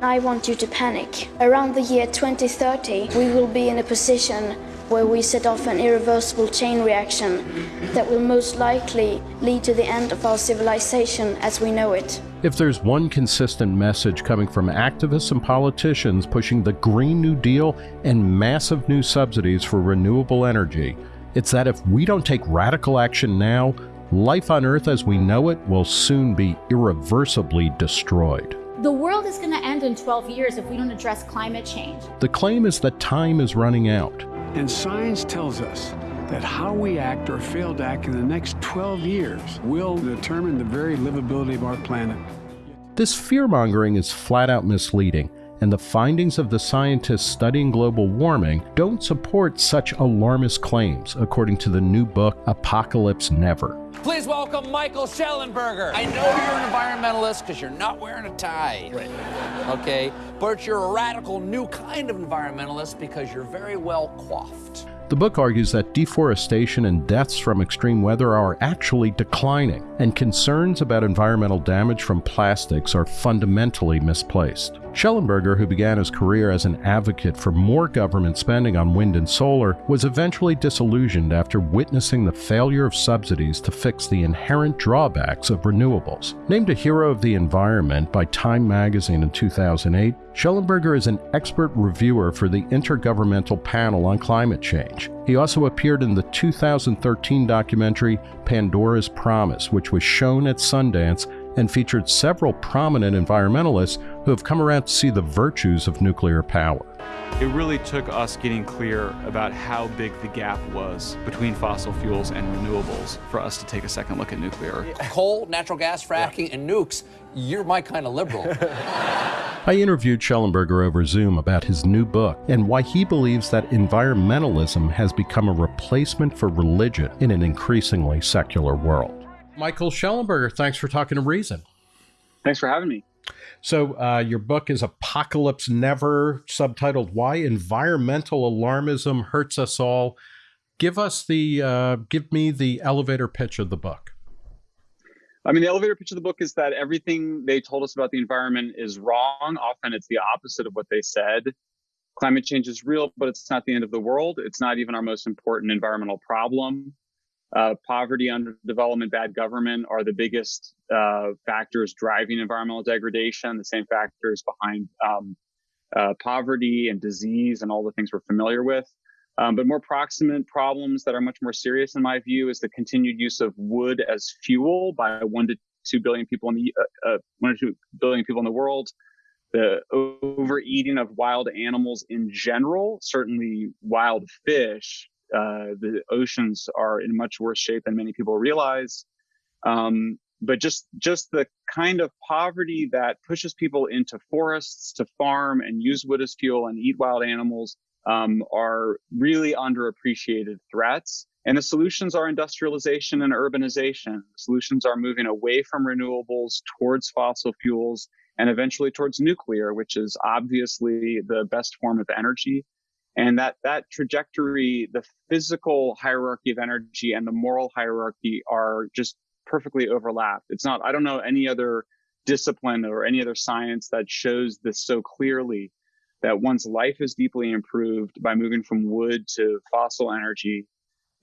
I want you to panic. Around the year 2030, we will be in a position where we set off an irreversible chain reaction that will most likely lead to the end of our civilization as we know it. If there's one consistent message coming from activists and politicians pushing the Green New Deal and massive new subsidies for renewable energy, it's that if we don't take radical action now, life on Earth as we know it will soon be irreversibly destroyed. The world is going to end in 12 years if we don't address climate change. The claim is that time is running out. And science tells us that how we act or fail to act in the next 12 years will determine the very livability of our planet. This fear mongering is flat out misleading, and the findings of the scientists studying global warming don't support such alarmist claims, according to the new book Apocalypse Never. Please welcome Michael Shellenberger. I know you're an environmentalist because you're not wearing a tie. Right. Okay? But you're a radical new kind of environmentalist because you're very well coiffed. The book argues that deforestation and deaths from extreme weather are actually declining, and concerns about environmental damage from plastics are fundamentally misplaced. Shellenberger, who began his career as an advocate for more government spending on wind and solar, was eventually disillusioned after witnessing the failure of subsidies to fix the inherent drawbacks of renewables. Named a hero of the environment by Time magazine in 2008, Shellenberger is an expert reviewer for the Intergovernmental Panel on Climate Change. He also appeared in the 2013 documentary Pandora's Promise, which was shown at Sundance and featured several prominent environmentalists who have come around to see the virtues of nuclear power. It really took us getting clear about how big the gap was between fossil fuels and renewables for us to take a second look at nuclear. Coal, natural gas, fracking, yeah. and nukes, you're my kind of liberal. I interviewed Shellenberger over Zoom about his new book and why he believes that environmentalism has become a replacement for religion in an increasingly secular world. Michael Shellenberger, thanks for talking to Reason. Thanks for having me. So, uh, your book is Apocalypse Never, subtitled Why Environmental Alarmism Hurts Us All. Give us the, uh, give me the elevator pitch of the book. I mean, the elevator pitch of the book is that everything they told us about the environment is wrong. Often it's the opposite of what they said. Climate change is real, but it's not the end of the world. It's not even our most important environmental problem. Uh, poverty, underdevelopment, bad government are the biggest uh, factors driving environmental degradation, the same factors behind um, uh, poverty and disease and all the things we're familiar with. Um, but more proximate problems that are much more serious, in my view, is the continued use of wood as fuel by one to two billion people in the uh, uh, one to two billion people in the world. The overeating of wild animals in general, certainly wild fish. Uh, the oceans are in much worse shape than many people realize. Um, but just just the kind of poverty that pushes people into forests to farm and use wood as fuel and eat wild animals um, are really underappreciated threats. And the solutions are industrialization and urbanization. Solutions are moving away from renewables towards fossil fuels and eventually towards nuclear, which is obviously the best form of energy. And that, that trajectory, the physical hierarchy of energy and the moral hierarchy are just perfectly overlapped. It's not, I don't know any other discipline or any other science that shows this so clearly that one's life is deeply improved by moving from wood to fossil energy,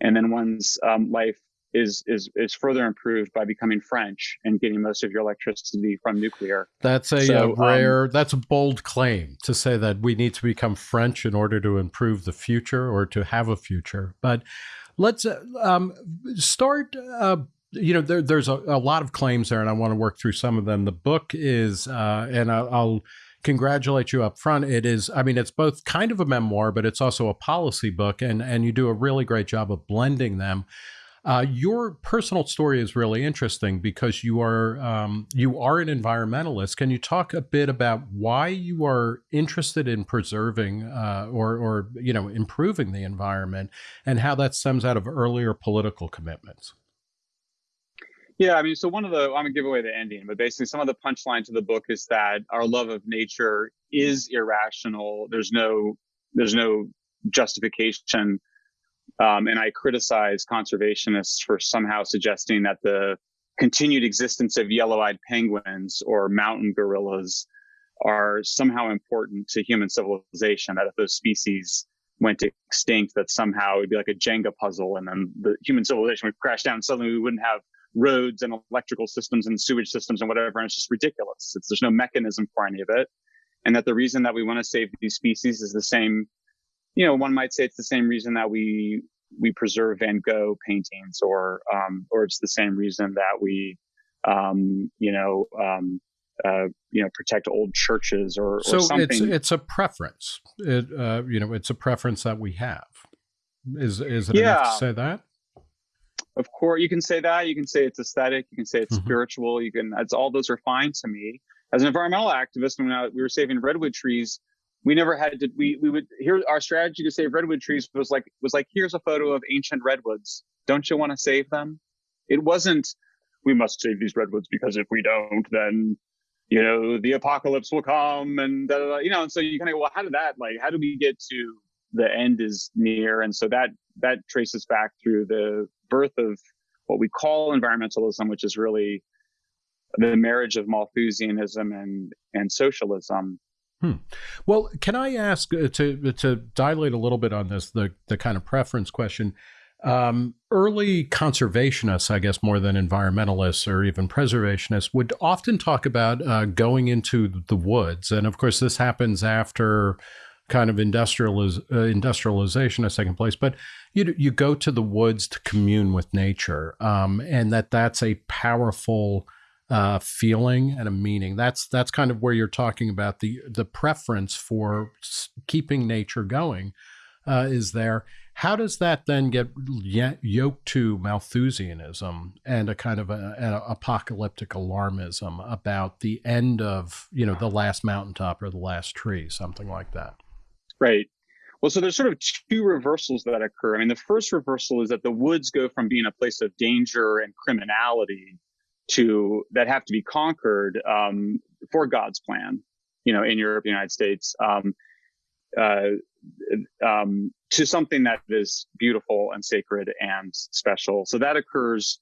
and then one's um, life is is is further improved by becoming French and getting most of your electricity from nuclear. That's a, so, a um, rare. Um, that's a bold claim to say that we need to become French in order to improve the future or to have a future. But let's uh, um, start. Uh, you know, there, there's a, a, lot of claims there, and I want to work through some of them. The book is, uh, and I'll, I'll congratulate you up front. It is, I mean, it's both kind of a memoir, but it's also a policy book, and and you do a really great job of blending them. Uh, your personal story is really interesting because you are um, you are an environmentalist. Can you talk a bit about why you are interested in preserving uh, or or you know improving the environment, and how that stems out of earlier political commitments? Yeah, I mean, so one of the I'm gonna give away the ending, but basically some of the punchline to the book is that our love of nature is irrational. There's no there's no justification. Um, and I criticize conservationists for somehow suggesting that the continued existence of yellow-eyed penguins or mountain gorillas are somehow important to human civilization. That if those species went extinct, that somehow it'd be like a Jenga puzzle, and then the human civilization would crash down. Suddenly, we wouldn't have roads and electrical systems and sewage systems and whatever. And it's just ridiculous. It's, there's no mechanism for any of it. And that the reason that we want to save these species is the same, you know, one might say it's the same reason that we we preserve Van Gogh paintings, or um, or it's the same reason that we, um, you know, um, uh, you know, protect old churches or, so or something. it's it's a preference. It, uh, you know, it's a preference that we have. Is is it Yeah. enough to say that? of course you can say that you can say it's aesthetic you can say it's Mhm. spiritual you can it's all those are fine to me as an environmental activist when I, we were saving redwood trees we never had to we we would here our strategy to save redwood trees was like was like here's a photo of ancient redwoods. Don't you want to save them? It wasn't we must save these redwoods because if we don't then you know the apocalypse will come and da, da, da, you know and so you kind of go well how did that like how do we get to the end is near? And so that that traces back through the birth of what we call environmentalism which is really the marriage of malthusianism and and socialism Well, can I ask uh, to to dilate a little bit on this the the kind of preference question? Um, early conservationists, I guess, more than environmentalists or even preservationists, would often talk about uh, going into the woods, and of course, this happens after kind of industrializ- uh, industrialization has taken place. But you you go to the woods to commune with nature, um, and that that's a powerful uh, feeling and a meaning. That's that's kind of where you're talking about the the preference for keeping nature going uh, is there. How does that then get yoked to Malthusianism and a kind of a, an apocalyptic alarmism about the end of you know the last mountaintop or the last tree, something like that? Right. Well, so there's sort of two reversals that occur. I mean, the first reversal is that the woods go from being a place of danger and criminality to that have to be conquered um, for God's plan. You know, in Europe, United States, um, uh, um, to something that is beautiful and sacred and special. So that occurs,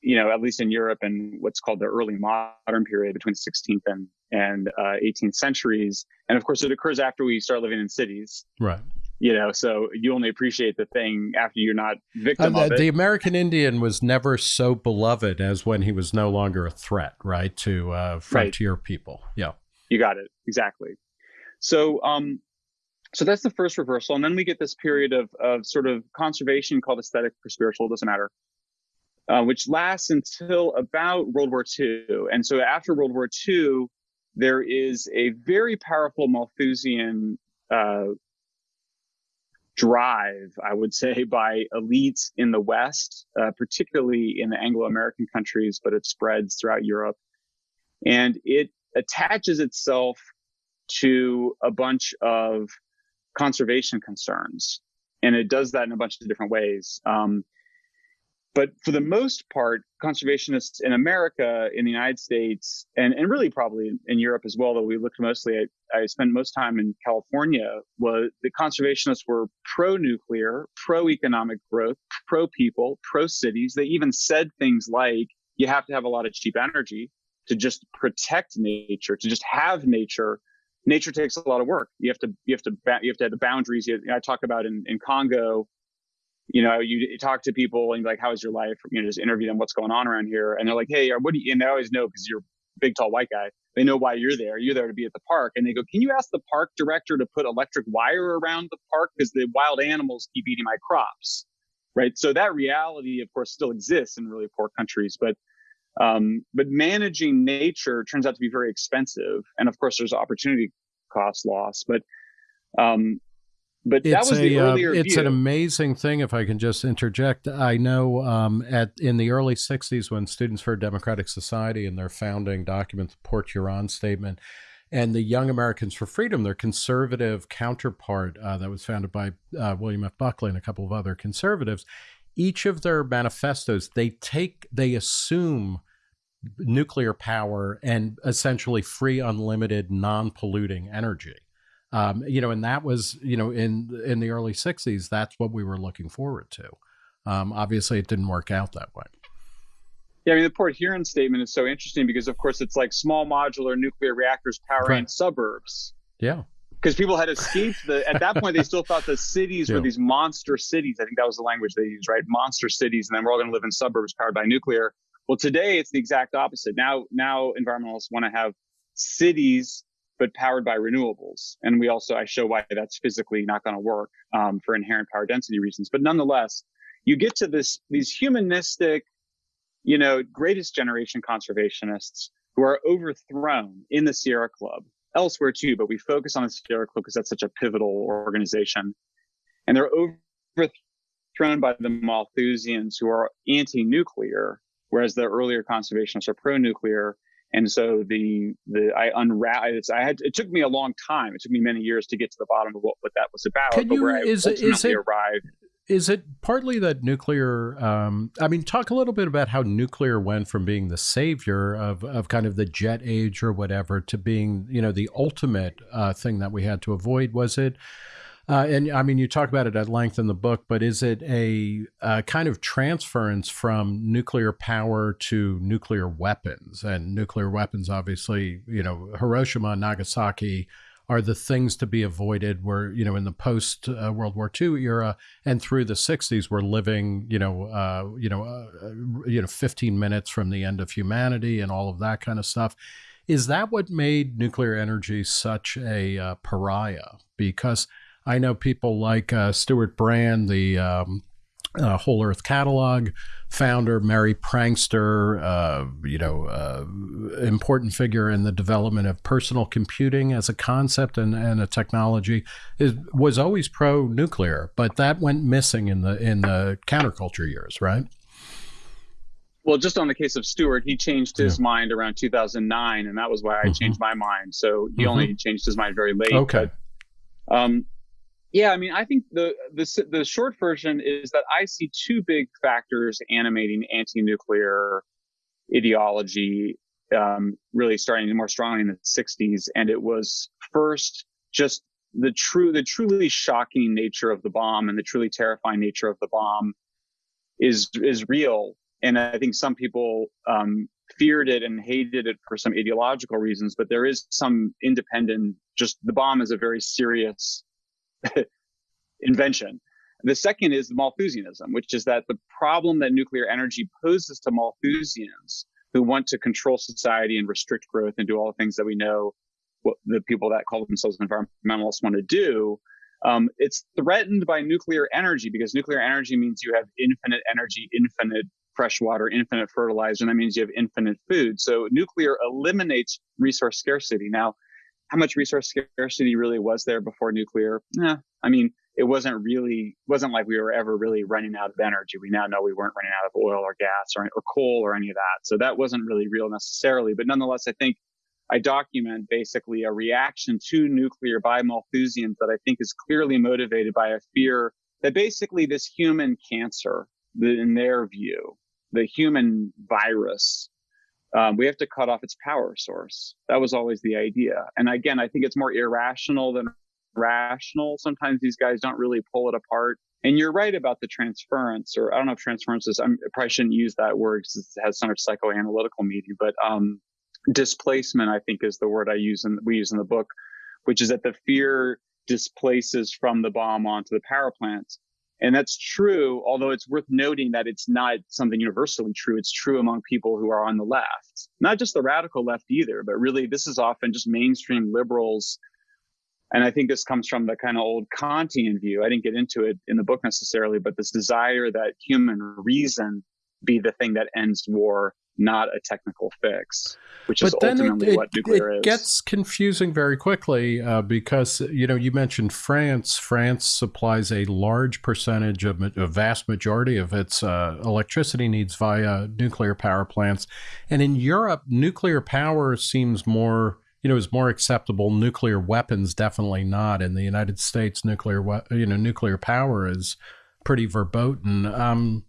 you know, at least in Europe in what's called the early modern period between the 16th and and uh, 18th centuries. And of course, it occurs after we start living in cities. Right. You know, so you only appreciate the thing after you're not victim Uh, of it. the American Indian was never so beloved as when he was no longer a threat, right, to uh, frontier people. Yeah. You got it exactly. So, um, so that's the first reversal, and then we get this period of of sort of conservation called aesthetic or spiritual, doesn't matter, uh, which lasts until about World War II. And so after World War II, there is a very powerful Malthusian uh, drive, I would say, by elites in the West, uh, particularly in the Anglo-American countries, but it spreads throughout Europe, and it attaches itself to a bunch of conservation concerns. And it does that in a bunch of different ways. Um, but for the most part, conservationists in America, in the United States, and, and really probably in Europe as well, though we looked mostly at, I spent most time in California, was the conservationists were pro nuclear, pro economic growth, pro people, pro cities. They even said things like, you have to have a lot of cheap energy to just protect nature, to just have nature nature takes a lot of work. You have to you have to you have to have the boundaries. I talk about in in Congo. You know, you, talk to people and like, "How is your life?" You know, just interview them. What's going on around here? And they're like, "Hey, what do you?" And they always know because you're big, tall, white guy. They know why you're there. You're there to be at the park. And they go, "Can you ask the park director to put electric wire around the park because the wild animals keep eating my crops?" Right. So that reality, of course, still exists in really poor countries, but um, but managing nature turns out to be very expensive, and of course, there's opportunity cost loss. But um, but that It's was the a uh, it's view. an amazing thing if I can just interject. I know um, at in the early '60s when Students for a Democratic Society and their founding document, the Port Huron Statement, and the Young Americans for Freedom, their conservative counterpart uh, that was founded by uh, William F. Buckley and a couple of other conservatives, each of their manifestos they take they assume nuclear power and essentially free, unlimited, non-polluting energy. Um, you know, and that was you know in in the early '60s. That's what we were looking forward to. Um, obviously, it didn't work out that way. Yeah, I mean, the Port Huron statement is so interesting because, of course, it's like small modular nuclear reactors powering right. suburbs. Yeah. Because people had escaped the, at that point, they still thought the cities yeah. were these monster cities. I think that was the language they used, right? Monster cities. And then we're all going to live in suburbs powered by nuclear. Well, today it's the exact opposite. Now, now environmentalists want to have cities, but powered by renewables. And we also, I show why that's physically not going to work um, for inherent power density reasons. But nonetheless, you get to this, these humanistic, you know, greatest generation conservationists who are overthrown in the Sierra Club, elsewhere too, but we focus on the Sierra Club because that's such a pivotal organization. And they're overthrown by the Malthusians who are anti-nuclear, whereas the earlier conservationists are pro-nuclear. And so the the I unraveled. I had it took me a long time. It took me many years to get to the bottom of what, what that was about. Can you, is, is it, arrived is it partly that nuclear um, i mean talk a little bit about how nuclear went from being the savior of, of kind of the jet age or whatever to being you know the ultimate uh, thing that we had to avoid was it uh, and I mean, you talk about it at length in the book, but is it a, a, kind of transference from nuclear power to nuclear weapons? And nuclear weapons, obviously, you know, Hiroshima and Nagasaki are the things to be avoided. Where you know in the post uh, World War II era and through the '60s, we're living you know uh, you know uh, you know 15 minutes from the end of humanity and all of that kind of stuff. Is that what made nuclear energy such a uh, pariah? Because I know people like uh, Stewart Brand, the um, uh, Whole Earth Catalog founder, Merry Prankster, uh, you know, uh, important figure in the development of personal computing as a concept and, and a technology, is, was always pro nuclear, but that went missing in the in the counterculture years, right? Well, just on the case of Stewart, he changed his yeah. mind around 2009, and that was why I mm-hmm. changed my mind. So he mm-hmm. only changed his mind very late. Okay. But, um, yeah, I mean, I think the, the the short version is that I see two big factors animating anti-nuclear ideology, um, really starting more strongly in the '60s, and it was first just the true, the truly shocking nature of the bomb and the truly terrifying nature of the bomb is is real, and I think some people um, feared it and hated it for some ideological reasons, but there is some independent. Just the bomb is a very serious invention. The second is Malthusianism, which is that the problem that nuclear energy poses to Malthusians who want to control society and restrict growth and do all the things that we know what the people that call themselves environmentalists want to do. Um, it's threatened by nuclear energy because nuclear energy means you have infinite energy, infinite fresh water, infinite fertilizer, and that means you have infinite food. So nuclear eliminates resource scarcity. Now, how much resource scarcity really was there before nuclear? Yeah, I mean, it wasn't really wasn't like we were ever really running out of energy. We now know we weren't running out of oil or gas or, or coal or any of that. So that wasn't really real necessarily. But nonetheless, I think I document basically a reaction to nuclear by Malthusians that I think is clearly motivated by a fear that basically this human cancer, in their view, the human virus um, we have to cut off its power source. That was always the idea. And again, I think it's more irrational than rational. Sometimes these guys don't really pull it apart. And you're right about the transference, or I don't know if transference is, I'm, I probably shouldn't use that word because it has so much psychoanalytical meaning, but um, displacement, I think, is the word I use and we use in the book, which is that the fear displaces from the bomb onto the power plants. And that's true, although it's worth noting that it's not something universally true. It's true among people who are on the left, not just the radical left either, but really this is often just mainstream liberals. And I think this comes from the kind of old Kantian view. I didn't get into it in the book necessarily, but this desire that human reason be the thing that ends war not a technical fix, which but is ultimately it, what nuclear it is. It gets confusing very quickly uh, because you know you mentioned France. France supplies a large percentage of a vast majority of its uh, electricity needs via nuclear power plants, and in Europe, nuclear power seems more you know is more acceptable. Nuclear weapons definitely not. In the United States, nuclear you know nuclear power is pretty verboten. Um,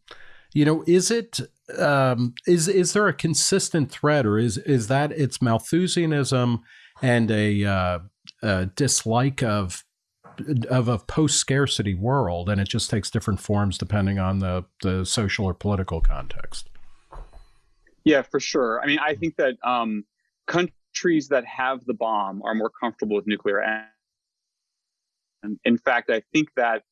you know, is it um, is is there a consistent thread, or is is that it's Malthusianism and a, uh, a dislike of of a post scarcity world, and it just takes different forms depending on the the social or political context? Yeah, for sure. I mean, I think that um, countries that have the bomb are more comfortable with nuclear. And in fact, I think that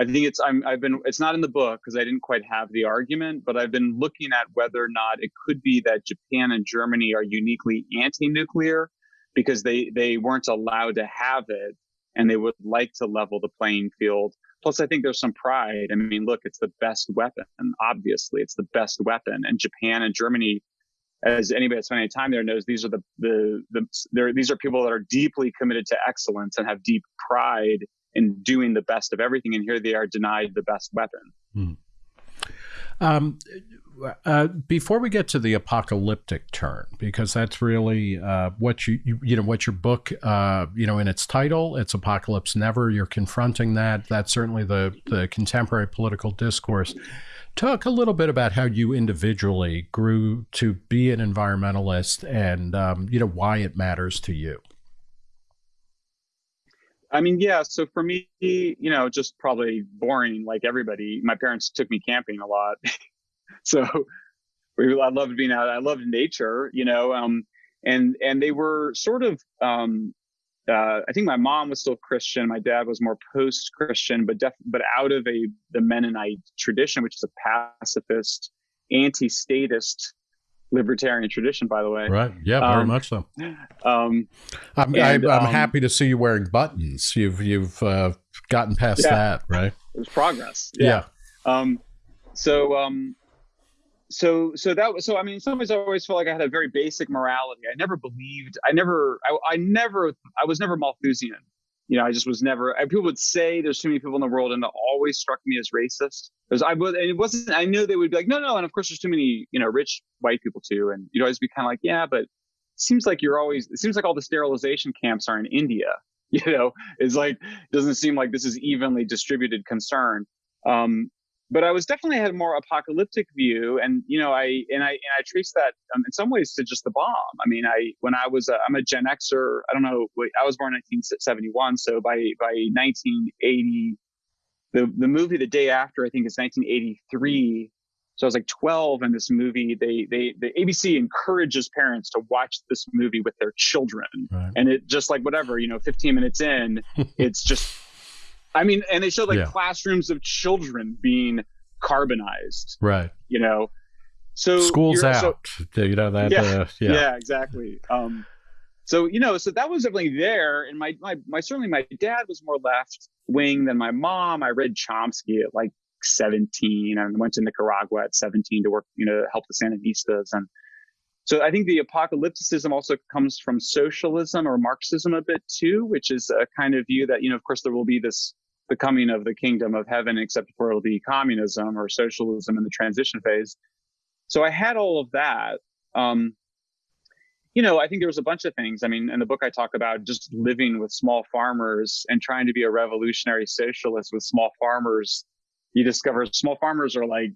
I think it's I'm I've been it's not in the book because I didn't quite have the argument, but I've been looking at whether or not it could be that Japan and Germany are uniquely anti-nuclear because they they weren't allowed to have it and they would like to level the playing field. Plus, I think there's some pride. I mean, look, it's the best weapon. Obviously, it's the best weapon. And Japan and Germany, as anybody that's spent any time there knows, these are the the the these are people that are deeply committed to excellence and have deep pride in doing the best of everything. And here they are denied the best weapon. Hmm. Um, uh, before we get to the apocalyptic turn, because that's really uh, what you, you, you know what your book uh, you know in its title, it's apocalypse never. You're confronting that. That's certainly the the contemporary political discourse. Talk a little bit about how you individually grew to be an environmentalist, and um, you know why it matters to you. I mean, yeah. So for me, you know, just probably boring like everybody. My parents took me camping a lot. so we, I loved being out. I loved nature, you know, um, and, and they were sort of, um, uh, I think my mom was still Christian. My dad was more post-Christian, but def- but out of a the Mennonite tradition, which is a pacifist, anti-statist libertarian tradition, by the way. Right. Yeah, very um, much so. Um, I'm, and, I, am um, happy to see you wearing buttons. You've you've uh, gotten past yeah, that, right? There's progress. Yeah. yeah. Um, so um, so so that was so. I mean, in some ways, I always felt like I had a very basic morality. I never believed. I never. I, I never. I was never Malthusian you know, I just was never. People would say there's too many people in the world, and it always struck me as racist. Because I was, and it wasn't. I knew they would be like, no, no, and of course there's too many, you know, rich white people too, and you'd always be kind of like, yeah, but it seems like you're always. It seems like all the sterilization camps are in India. You know, it's like it doesn't seem like this is evenly distributed concern. Um, but I was definitely had a more apocalyptic view, and you know, I and I and I trace that um, in some ways to just the bomb. I mean, I when I was a, I'm a Gen Xer. I don't know. I was born in 1971, so by by 1980, the the movie the day after I think is 1983. So I was like 12 in this movie. They they the ABC encourages parents to watch this movie with their children, right. and it just like whatever you know, 15 minutes in, it's just I mean, and they showed like yeah. classrooms of children being carbonized. Right. You know, so school's out. So, you know that. Yeah. Uh, yeah. yeah. Exactly. Um, so you know, so that was definitely there, and my my my certainly my dad was more left wing than my mom. I read Chomsky at like 17 and went to Nicaragua at 17 to work, you know, help the Sandinistas and so I think the apocalypticism also comes from socialism or Marxism a bit too, which is a kind of view that, you know, of course, there will be this the coming of the kingdom of heaven, except for it'll be communism or socialism in the transition phase. So I had all of that. Um, you know, I think there was a bunch of things. I mean, in the book, I talk about just living with small farmers and trying to be a revolutionary socialist with small farmers. You discover small farmers are like,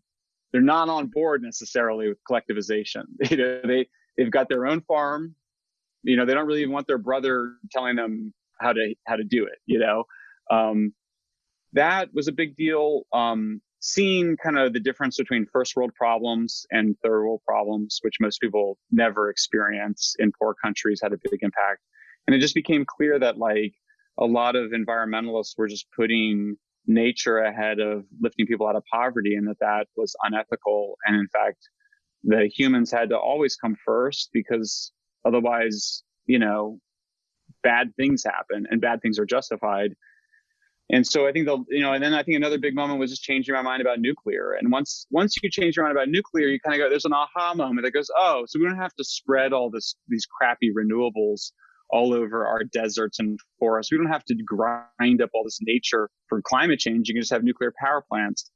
they're not on board necessarily with collectivization. You know, they, they've got their own farm. You know, they don't really want their brother telling them how to, how to do it, you know? Um, that was a big deal. Um, seeing kind of the difference between first world problems and third world problems, which most people never experience in poor countries, had a big impact. And it just became clear that like a lot of environmentalists were just putting nature ahead of lifting people out of poverty and that that was unethical. And in fact, the humans had to always come first because otherwise, you know, bad things happen and bad things are justified. And so I think the you know, and then I think another big moment was just changing my mind about nuclear. And once once you change your mind about nuclear, you kind of go, there's an aha moment that goes, oh, so we don't have to spread all this these crappy renewables all over our deserts and forests. We don't have to grind up all this nature for climate change. You can just have nuclear power plants.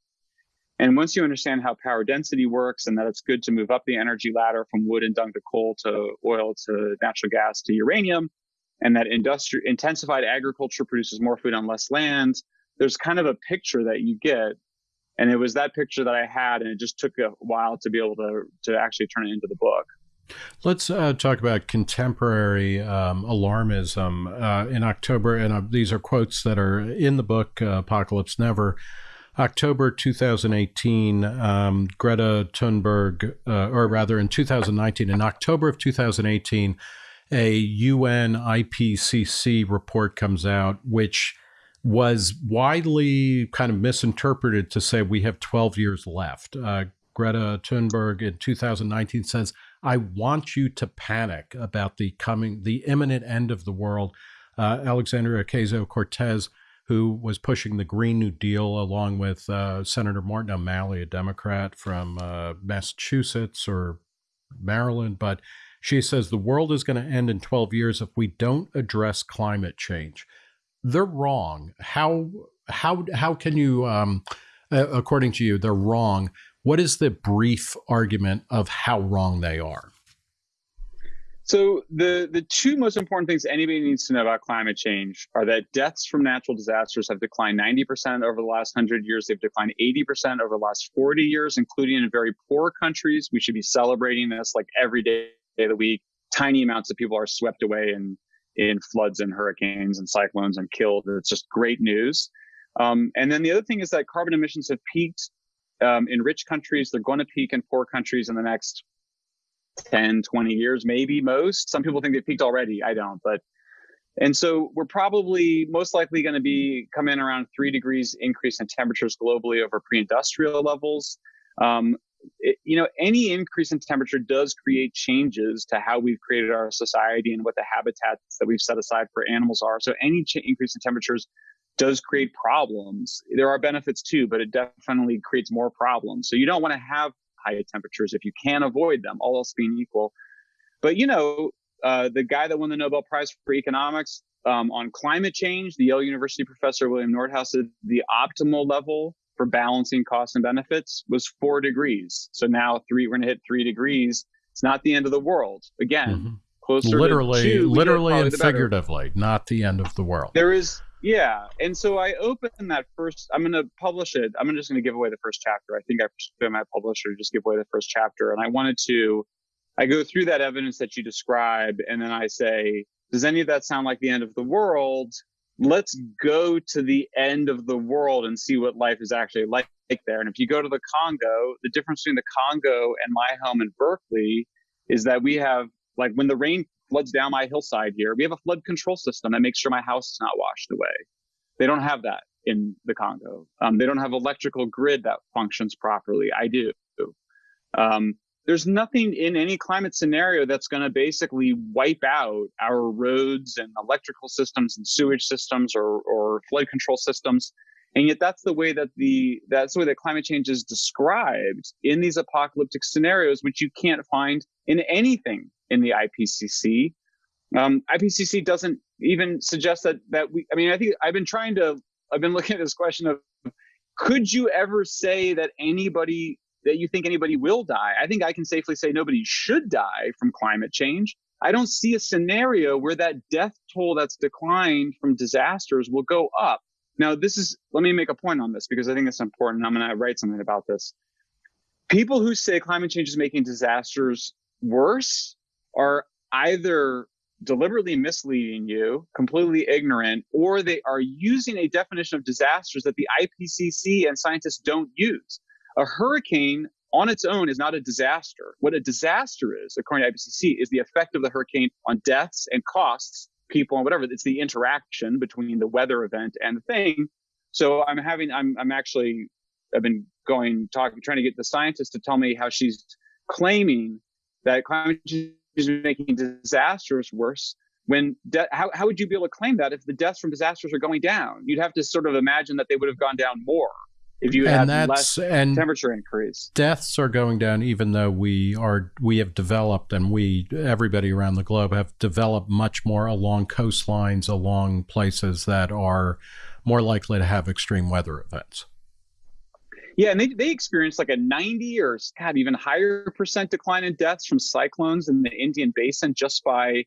And once you understand how power density works and that it's good to move up the energy ladder from wood and dung to coal to oil to natural gas to uranium, and that industri- intensified agriculture produces more food on less land, there's kind of a picture that you get. And it was that picture that I had, and it just took a while to be able to to actually turn it into the book. Let's uh, talk about contemporary um, alarmism. Uh, in October, and uh, these are quotes that are in the book uh, Apocalypse Never. October 2018, um, Greta Thunberg, uh, or rather in 2019, in October of 2018, a UN IPCC report comes out, which was widely kind of misinterpreted to say we have 12 years left. Uh, Greta Thunberg in 2019 says, I want you to panic about the coming, the imminent end of the world. Uh, Alexandria Ocasio Cortez who was pushing the Green New Deal along with uh, Senator Martin O'Malley, a Democrat from uh, Massachusetts or Maryland. But she says the world is going to end in 12 years if we don't address climate change. They're wrong. How how how can you, um, according to you, they're wrong? What is the brief argument of how wrong they are? So the the two most important things anybody needs to know about climate change are that deaths from natural disasters have declined 90% over the last 100 years. They've declined 80% over the last 40 years, including in very poor countries. We should be celebrating this like every day of the week. Tiny amounts of people are swept away in in floods and hurricanes and cyclones and killed. It's just great news. Um, and then the other thing is that carbon emissions have peaked um, in rich countries. They're going to peak in poor countries in the next 10, 20 years, maybe most. Some people think they peaked already. I don't, but and so we're probably most likely going to be come in around three degrees increase in temperatures globally over pre-industrial levels. Um, it, you know, any increase in temperature does create changes to how we've created our society and what the habitats that we've set aside for animals are. So any ch- increase in temperatures does create problems. There are benefits too, but it definitely creates more problems. So you don't want to have high temperatures if you can avoid them, all else being equal. But you know, uh, the guy that won the Nobel Prize for economics um, on climate change, the Yale University professor William Nordhaus said the optimal level for balancing costs and benefits was four degrees. So now three, we're going to hit three degrees. It's not the end of the world. Again, mm-hmm. closer literally, to two, literally and figuratively, not the end of the world. There is yeah. And so I opened that first, I'm going to publish it. I'm just going to give away the first chapter. I think I persuaded my publisher just give away the first chapter. And I wanted to, I go through that evidence that you describe, and then I say, does any of that sound like the end of the world? Let's go to the end of the world and see what life is actually like there. And if you go to the Congo, the difference between the Congo and my home in Berkeley is that we have, like, when the rain floods down my hillside here. We have a flood control system that makes sure my house is not washed away. They don't have that in the Congo. Um, they don't have electrical grid that functions properly. I do. Um, there's nothing in any climate scenario that's going to basically wipe out our roads and electrical systems and sewage systems or, or flood control systems. And yet that's the way that the that's the way that climate change is described in these apocalyptic scenarios, which you can't find in anything in the IPCC. Um, IPCC doesn't even suggest that that we. I mean, I think I've been trying to. I've been looking at this question of, could you ever say that anybody that you think anybody will die? I think I can safely say nobody should die from climate change. I don't see a scenario where that death toll that's declined from disasters will go up. Now, this is, let me make a point on this because I think it's important. I'm going to write something about this. People who say climate change is making disasters worse are either deliberately misleading you, completely ignorant, or they are using a definition of disasters that the IPCC and scientists don't use. A hurricane on its own is not a disaster. What a disaster is, according to IPCC, is the effect of the hurricane on deaths and costs, people and whatever. It's the interaction between the weather event and the thing. So I'm having, I'm, I'm actually, I've been going, talking, trying to get the scientist to tell me how she's claiming that climate change is making disasters worse when de- how, how would you be able to claim that if the deaths from disasters are going down you'd have to sort of imagine that they would have gone down more if you and had less and temperature increase deaths are going down even though we are we have developed and we everybody around the globe have developed much more along coastlines along places that are more likely to have extreme weather events yeah, and they, they experienced like a 90 or God, even higher percent decline in deaths from cyclones in the Indian basin just by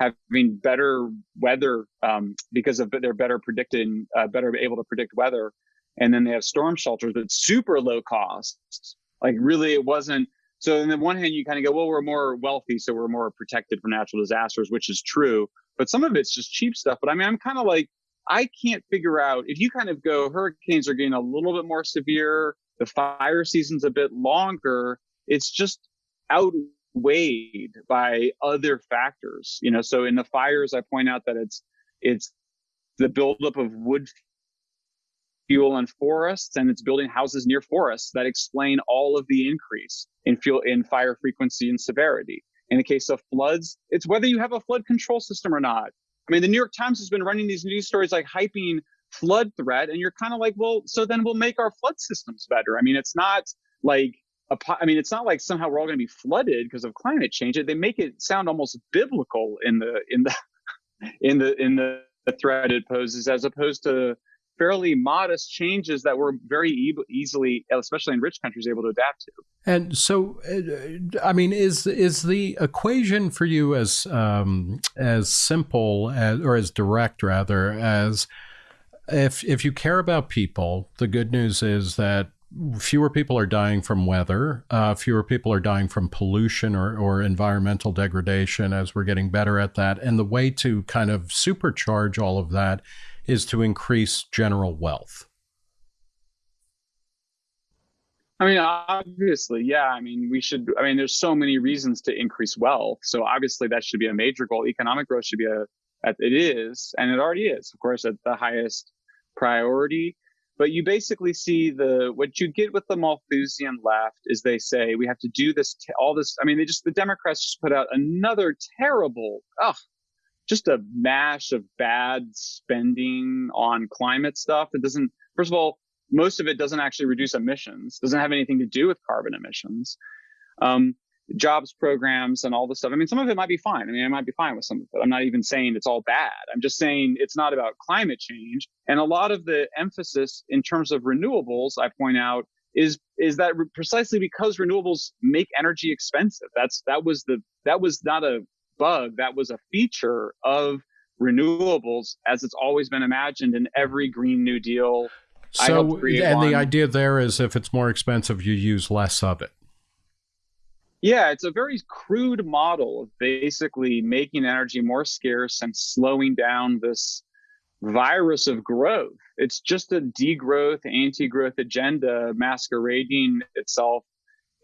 having better weather um, because of they're better predicting, uh, better able to predict weather. And then they have storm shelters, but super low cost. Like really, it wasn't. So on the one hand, you kind of go, well, we're more wealthy, so we're more protected from natural disasters, which is true. But some of it's just cheap stuff. But I mean, I'm kind of like, I can't figure out if you kind of go hurricanes are getting a little bit more severe, the fire season's a bit longer. It's just outweighed by other factors. You know, so in the fires, I point out that it's it's the buildup of wood fuel and forests and it's building houses near forests that explain all of the increase in fuel in fire frequency and severity. In the case of floods, it's whether you have a flood control system or not. I mean, the New York Times has been running these news stories like hyping flood threat, and you're kind of like, well, so then we'll make our flood systems better. I mean, it's not like a, I mean, it's not like somehow we're all going to be flooded because of climate change. They make it sound almost biblical in the in the in the in the threat it poses, as opposed to fairly modest changes that we're very e- easily, especially in rich countries, able to adapt to. And so, uh, I mean, is is the equation for you as um, as simple as, or as direct rather as if if you care about people, the good news is that fewer people are dying from weather, uh, fewer people are dying from pollution or, or environmental degradation as we're getting better at that. And the way to kind of supercharge all of that is to increase general wealth. I mean, obviously, yeah. I mean, we should. I mean, there's so many reasons to increase wealth. So obviously, that should be a major goal. Economic growth should be a. It is, and it already is, of course, at the highest priority. But you basically see the what you get with the Malthusian left is they say we have to do this, all this. I mean, they just the Democrats just put out another terrible, ugh, just a mash of bad spending on climate stuff that doesn't, first of all, most of it doesn't actually reduce emissions, doesn't have anything to do with carbon emissions. Um, jobs programs and all this stuff. I mean, some of it might be fine. I mean, I might be fine with some of it. I'm not even saying it's all bad. I'm just saying it's not about climate change. And a lot of the emphasis in terms of renewables, I point out, is is that precisely because renewables make energy expensive. That's that was the that was not a bug. That was a feature of renewables as it's always been imagined in every Green New Deal. So, and one. the idea there is if it's more expensive, you use less of it. Yeah, it's a very crude model of basically making energy more scarce and slowing down this virus of growth. It's just a degrowth, anti growth agenda masquerading itself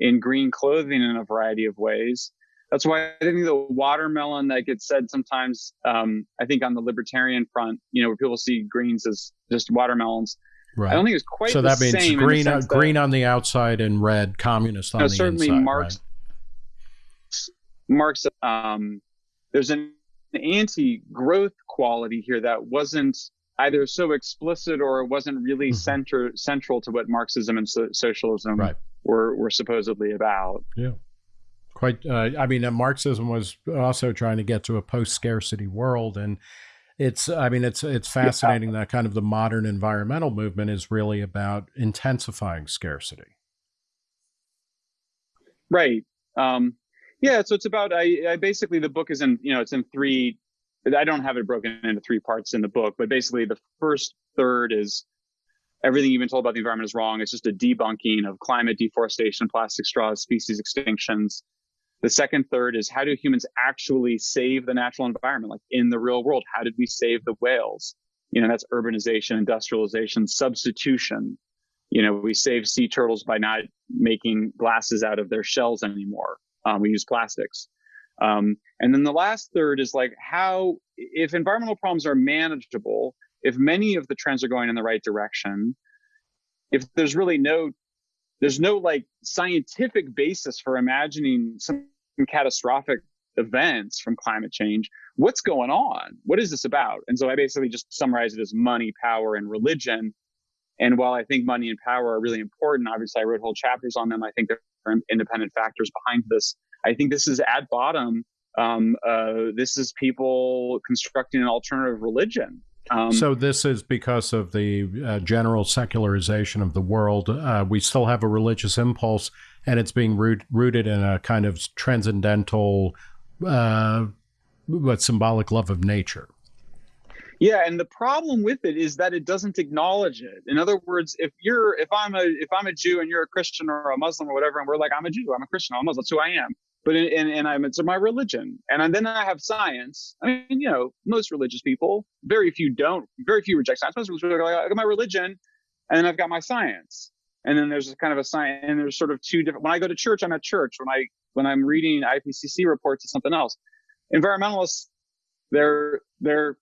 in green clothing in a variety of ways that's why I think the watermelon that gets said sometimes, um, I think on the libertarian front, you know, where people see greens as just watermelons. Right. I don't think it's quite so that means green, on, green on the outside and red communist on no, the certainly inside. Marx, right? Marx, um, there's an anti-growth quality here that wasn't either so explicit or it wasn't really mm-hmm. center central to what Marxism and so- socialism right. were were supposedly about. Yeah quite uh, i mean uh, marxism was also trying to get to a post-scarcity world and it's i mean it's it's fascinating yeah. that kind of the modern environmental movement is really about intensifying scarcity right um yeah so it's about i, I basically the book is in you know it's in three i don't have it broken into three parts in the book but basically the first third is everything you've been told about the environment is wrong. It's just a debunking of climate deforestation, plastic straws, species extinctions, the second third is how do humans actually save the natural environment, like in the real world? How did we save the whales? You know, that's urbanization, industrialization, substitution. You know, we save sea turtles by not making glasses out of their shells anymore. Um, we use plastics. Um, and then the last third is like how, if environmental problems are manageable, if many of the trends are going in the right direction, if there's really no there's no like scientific basis for imagining some catastrophic events from climate change. What's going on? What is this about? And so I basically just summarize it as money, power, and religion. And while I think money and power are really important, obviously I wrote whole chapters on them. I think there are independent factors behind this. I think this is at bottom. Um, uh, this is people constructing an alternative religion um, so this is because of the uh, general secularization of the world. Uh, we still have a religious impulse, and it's being root, rooted in a kind of transcendental, uh, but symbolic love of nature. Yeah, and the problem with it is that it doesn't acknowledge it. In other words, if you're if I'm a if I'm a Jew and you're a Christian or a Muslim or whatever, and we're like I'm a Jew, I'm a Christian, I'm a Muslim, that's who I am. but in, and, and I'm it's my religion, and then I have science. I mean, you know, most religious people, very few don't, very few reject science. Most people are like, I got my religion, and then I've got my science, and then there's kind of a sign and there's sort of two different. When I go to church, I'm at church. When I when I'm reading IPCC reports, it's something else. Environmentalists, they're they're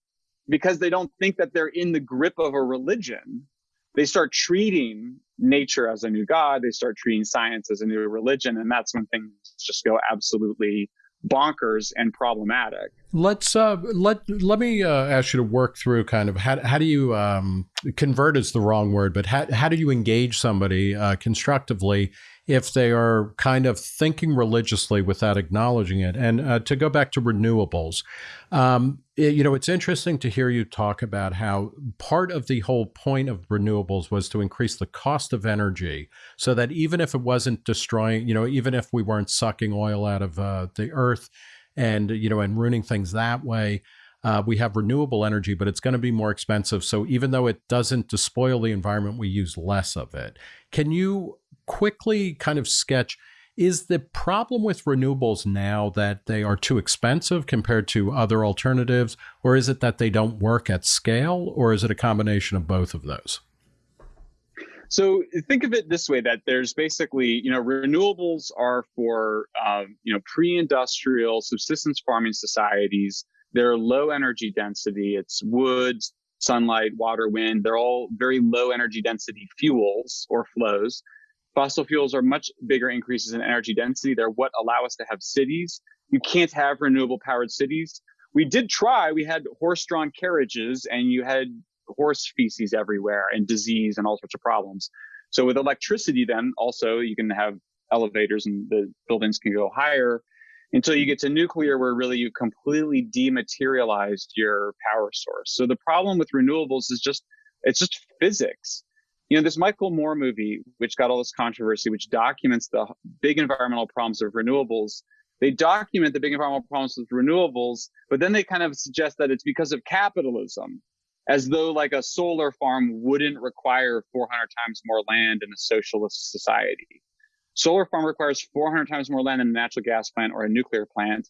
because they don't think that they're in the grip of a religion. They start treating nature as a new god. They start treating science as a new religion, and that's when things just go absolutely bonkers and problematic. Let's uh, let let me uh, ask you to work through kind of how how do you um, convert is the wrong word, but how how do you engage somebody uh, constructively if they are kind of thinking religiously without acknowledging it. And uh, to go back to renewables, um, it, you know, it's interesting to hear you talk about how part of the whole point of renewables was to increase the cost of energy so that even if it wasn't destroying, you know, even if we weren't sucking oil out of uh, the earth and, you know, and ruining things that way, uh, we have renewable energy, but it's going to be more expensive. So even though it doesn't despoil the environment, we use less of it. Can you quickly kind of sketch is the problem with renewables now that they are too expensive compared to other alternatives, or is it that they don't work at scale, or is it a combination of both of those? So think of it this way: that there's basically, you know, renewables are for, um, you know, pre-industrial subsistence farming societies. They're low energy density. It's wood, sunlight, water, wind. They're all very low energy density fuels or flows Fossil fuels are much bigger increases in energy density. They're what allow us to have cities. You can't have renewable powered cities. We did try. We had horse drawn carriages and you had horse feces everywhere and disease and all sorts of problems. So with electricity, then also you can have elevators and the buildings can go higher until you get to nuclear where really you completely dematerialized your power source. So the problem with renewables is just, it's just physics you know, this Michael Moore movie, which got all this controversy, which documents the big environmental problems of renewables, they document the big environmental problems with renewables, but then they kind of suggest that it's because of capitalism, as though like a solar farm wouldn't require 400 times more land in a socialist society. Solar farm requires 400 times more land than a natural gas plant or a nuclear plant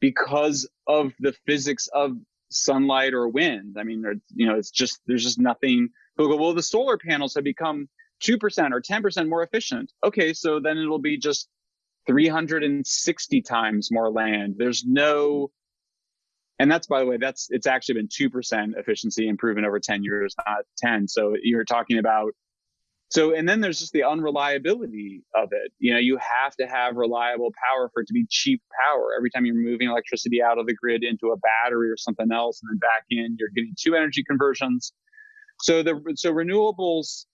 because of the physics of sunlight or wind. I mean, you know, it's just there's just nothing Who go, well, the solar panels have become 2% or 10% more efficient. Okay, so then it'll be just 360 times more land. There's no, and that's by the way, that's it's actually been 2% efficiency improvement over 10 years, not 10. So you're talking about so, and then there's just the unreliability of it. You know, you have to have reliable power for it to be cheap power. Every time you're moving electricity out of the grid into a battery or something else and then back in, you're getting two energy conversions. So the so renewables,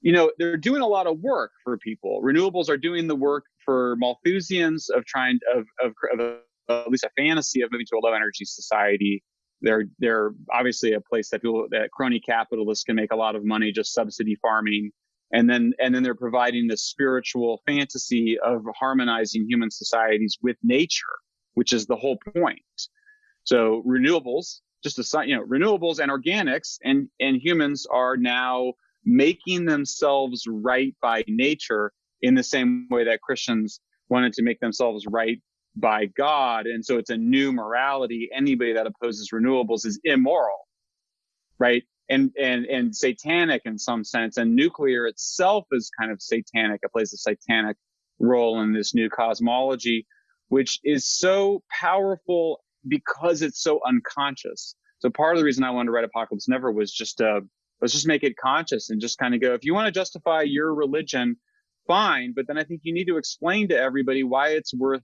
you know, they're doing a lot of work for people. Renewables are doing the work for Malthusians of trying of of, of uh, at least a fantasy of moving to a low energy society. They're they're obviously a place that people that crony capitalists can make a lot of money just subsidy farming, and then and then they're providing the spiritual fantasy of harmonizing human societies with nature, which is the whole point. So renewables just a sign, you know renewables and organics and and humans are now making themselves right by nature in the same way that Christians wanted to make themselves right by God. And so it's a new morality. Anybody that opposes renewables is immoral, right? And and and satanic in some sense. And nuclear itself is kind of satanic. It plays a satanic role in this new cosmology, which is so powerful because it's so unconscious. So part of the reason I wanted to write Apocalypse Never was just uh let's just make it conscious and just kind of go, if you want to justify your religion, fine. But then I think you need to explain to everybody why it's worth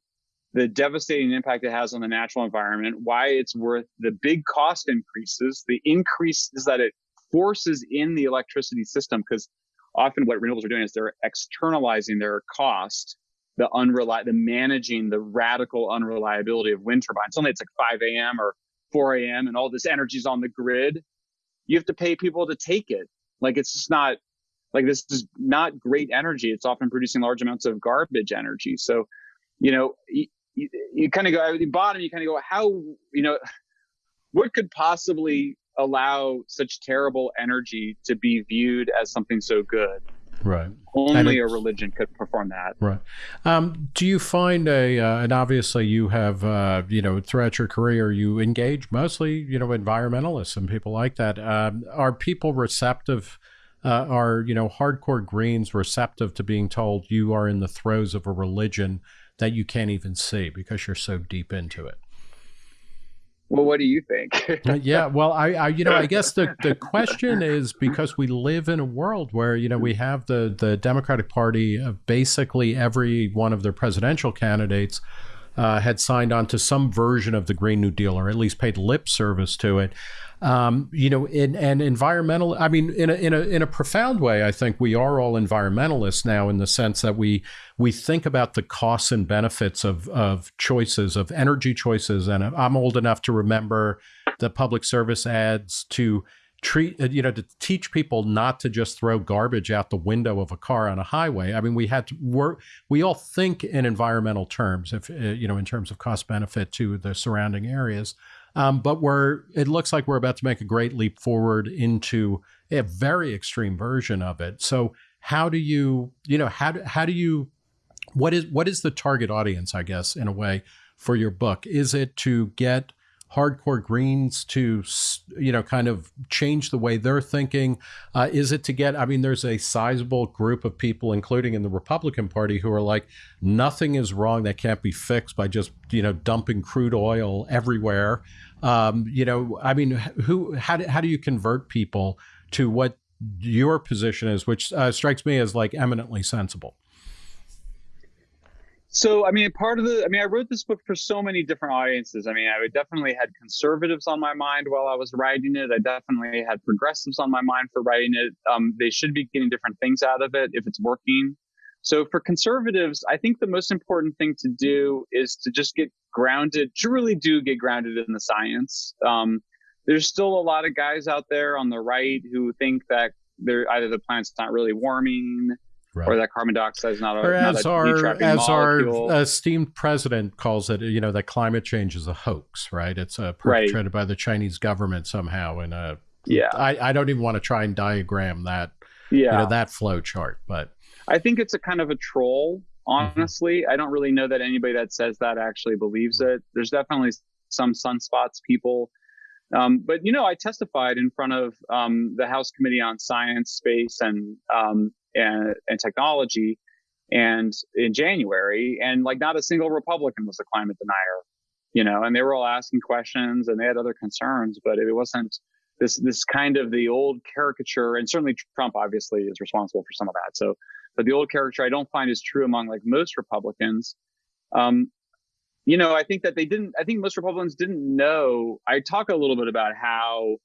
the devastating impact it has on the natural environment, why it's worth the big cost increases, the increases that it forces in the electricity system, because often what renewables are doing is they're externalizing their cost the unreli- the managing the radical unreliability of wind turbines. Suddenly it's like 5 a.m. or 4 a.m. and all this energy is on the grid. You have to pay people to take it. Like it's just not like this is not great energy. It's often producing large amounts of garbage energy. So, you know, you, you, you kind of go at the bottom. You kind of go, how you know, what could possibly allow such terrible energy to be viewed as something so good? Right. Only a religion could perform that. Right. Um, do you find a, uh, and obviously you have, uh, you know, throughout your career, you engage mostly, you know, environmentalists and people like that. Um, are people receptive? Uh, are, you know, hardcore Greens receptive to being told you are in the throes of a religion that you can't even see because you're so deep into it? Well, what do you think? Uh, yeah, well, I, I, you know, I guess the, the question is because we live in a world where you know we have the the Democratic Party, of basically every one of their presidential candidates uh, had signed on to some version of the Green New Deal, or at least paid lip service to it. Um, you know, in and environmental. I mean, in a in a in a profound way, I think we are all environmentalists now, in the sense that we we think about the costs and benefits of of choices of energy choices. And I'm old enough to remember the public service ads to treat uh, you know to teach people not to just throw garbage out the window of a car on a highway i mean we had to work we all think in environmental terms if uh, you know in terms of cost benefit to the surrounding areas um, but we're it looks like we're about to make a great leap forward into a very extreme version of it. So how do you you know how do, how do you what is what is the target audience? I guess in a way for your book is it to get hardcore greens to you know kind of change the way they're thinking uh, is it to get i mean there's a sizable group of people including in the republican party who are like nothing is wrong that can't be fixed by just you know dumping crude oil everywhere um, you know i mean who how do, how do you convert people to what your position is which uh, strikes me as like eminently sensible so, I mean, part of the, I mean, I wrote this book for so many different audiences. I mean, I definitely had conservatives on my mind while I was writing it. I definitely had progressives on my mind for writing it. Um, they should be getting different things out of it if it's working. So, for conservatives, I think the most important thing to do is to just get grounded, to really do get grounded in the science. Um, there's still a lot of guys out there on the right who think that they're either the planet's not really warming Right. or that carbon dioxide is not a, or as not a our as molecule. our esteemed president calls it you know that climate change is a hoax right it's uh, perpetrated right. by the chinese government somehow and a yeah I, I don't even want to try and diagram that yeah you know, that flow chart but i think it's a kind of a troll mm-hmm. honestly mm-hmm. i don't really know that anybody that says that actually believes it there's definitely some sunspots people um, but you know, I testified in front of um, the House Committee on Science, Space, and um, and, and technology and in January and like not a single Republican was a climate denier, you know, and they were all asking questions and they had other concerns, but it wasn't this, this kind of the old caricature. And certainly Trump obviously is responsible for some of that. So, but the old character I don't find is true among like most Republicans. Um, you know, I think that they didn't, I think most Republicans didn't know. I talk a little bit about how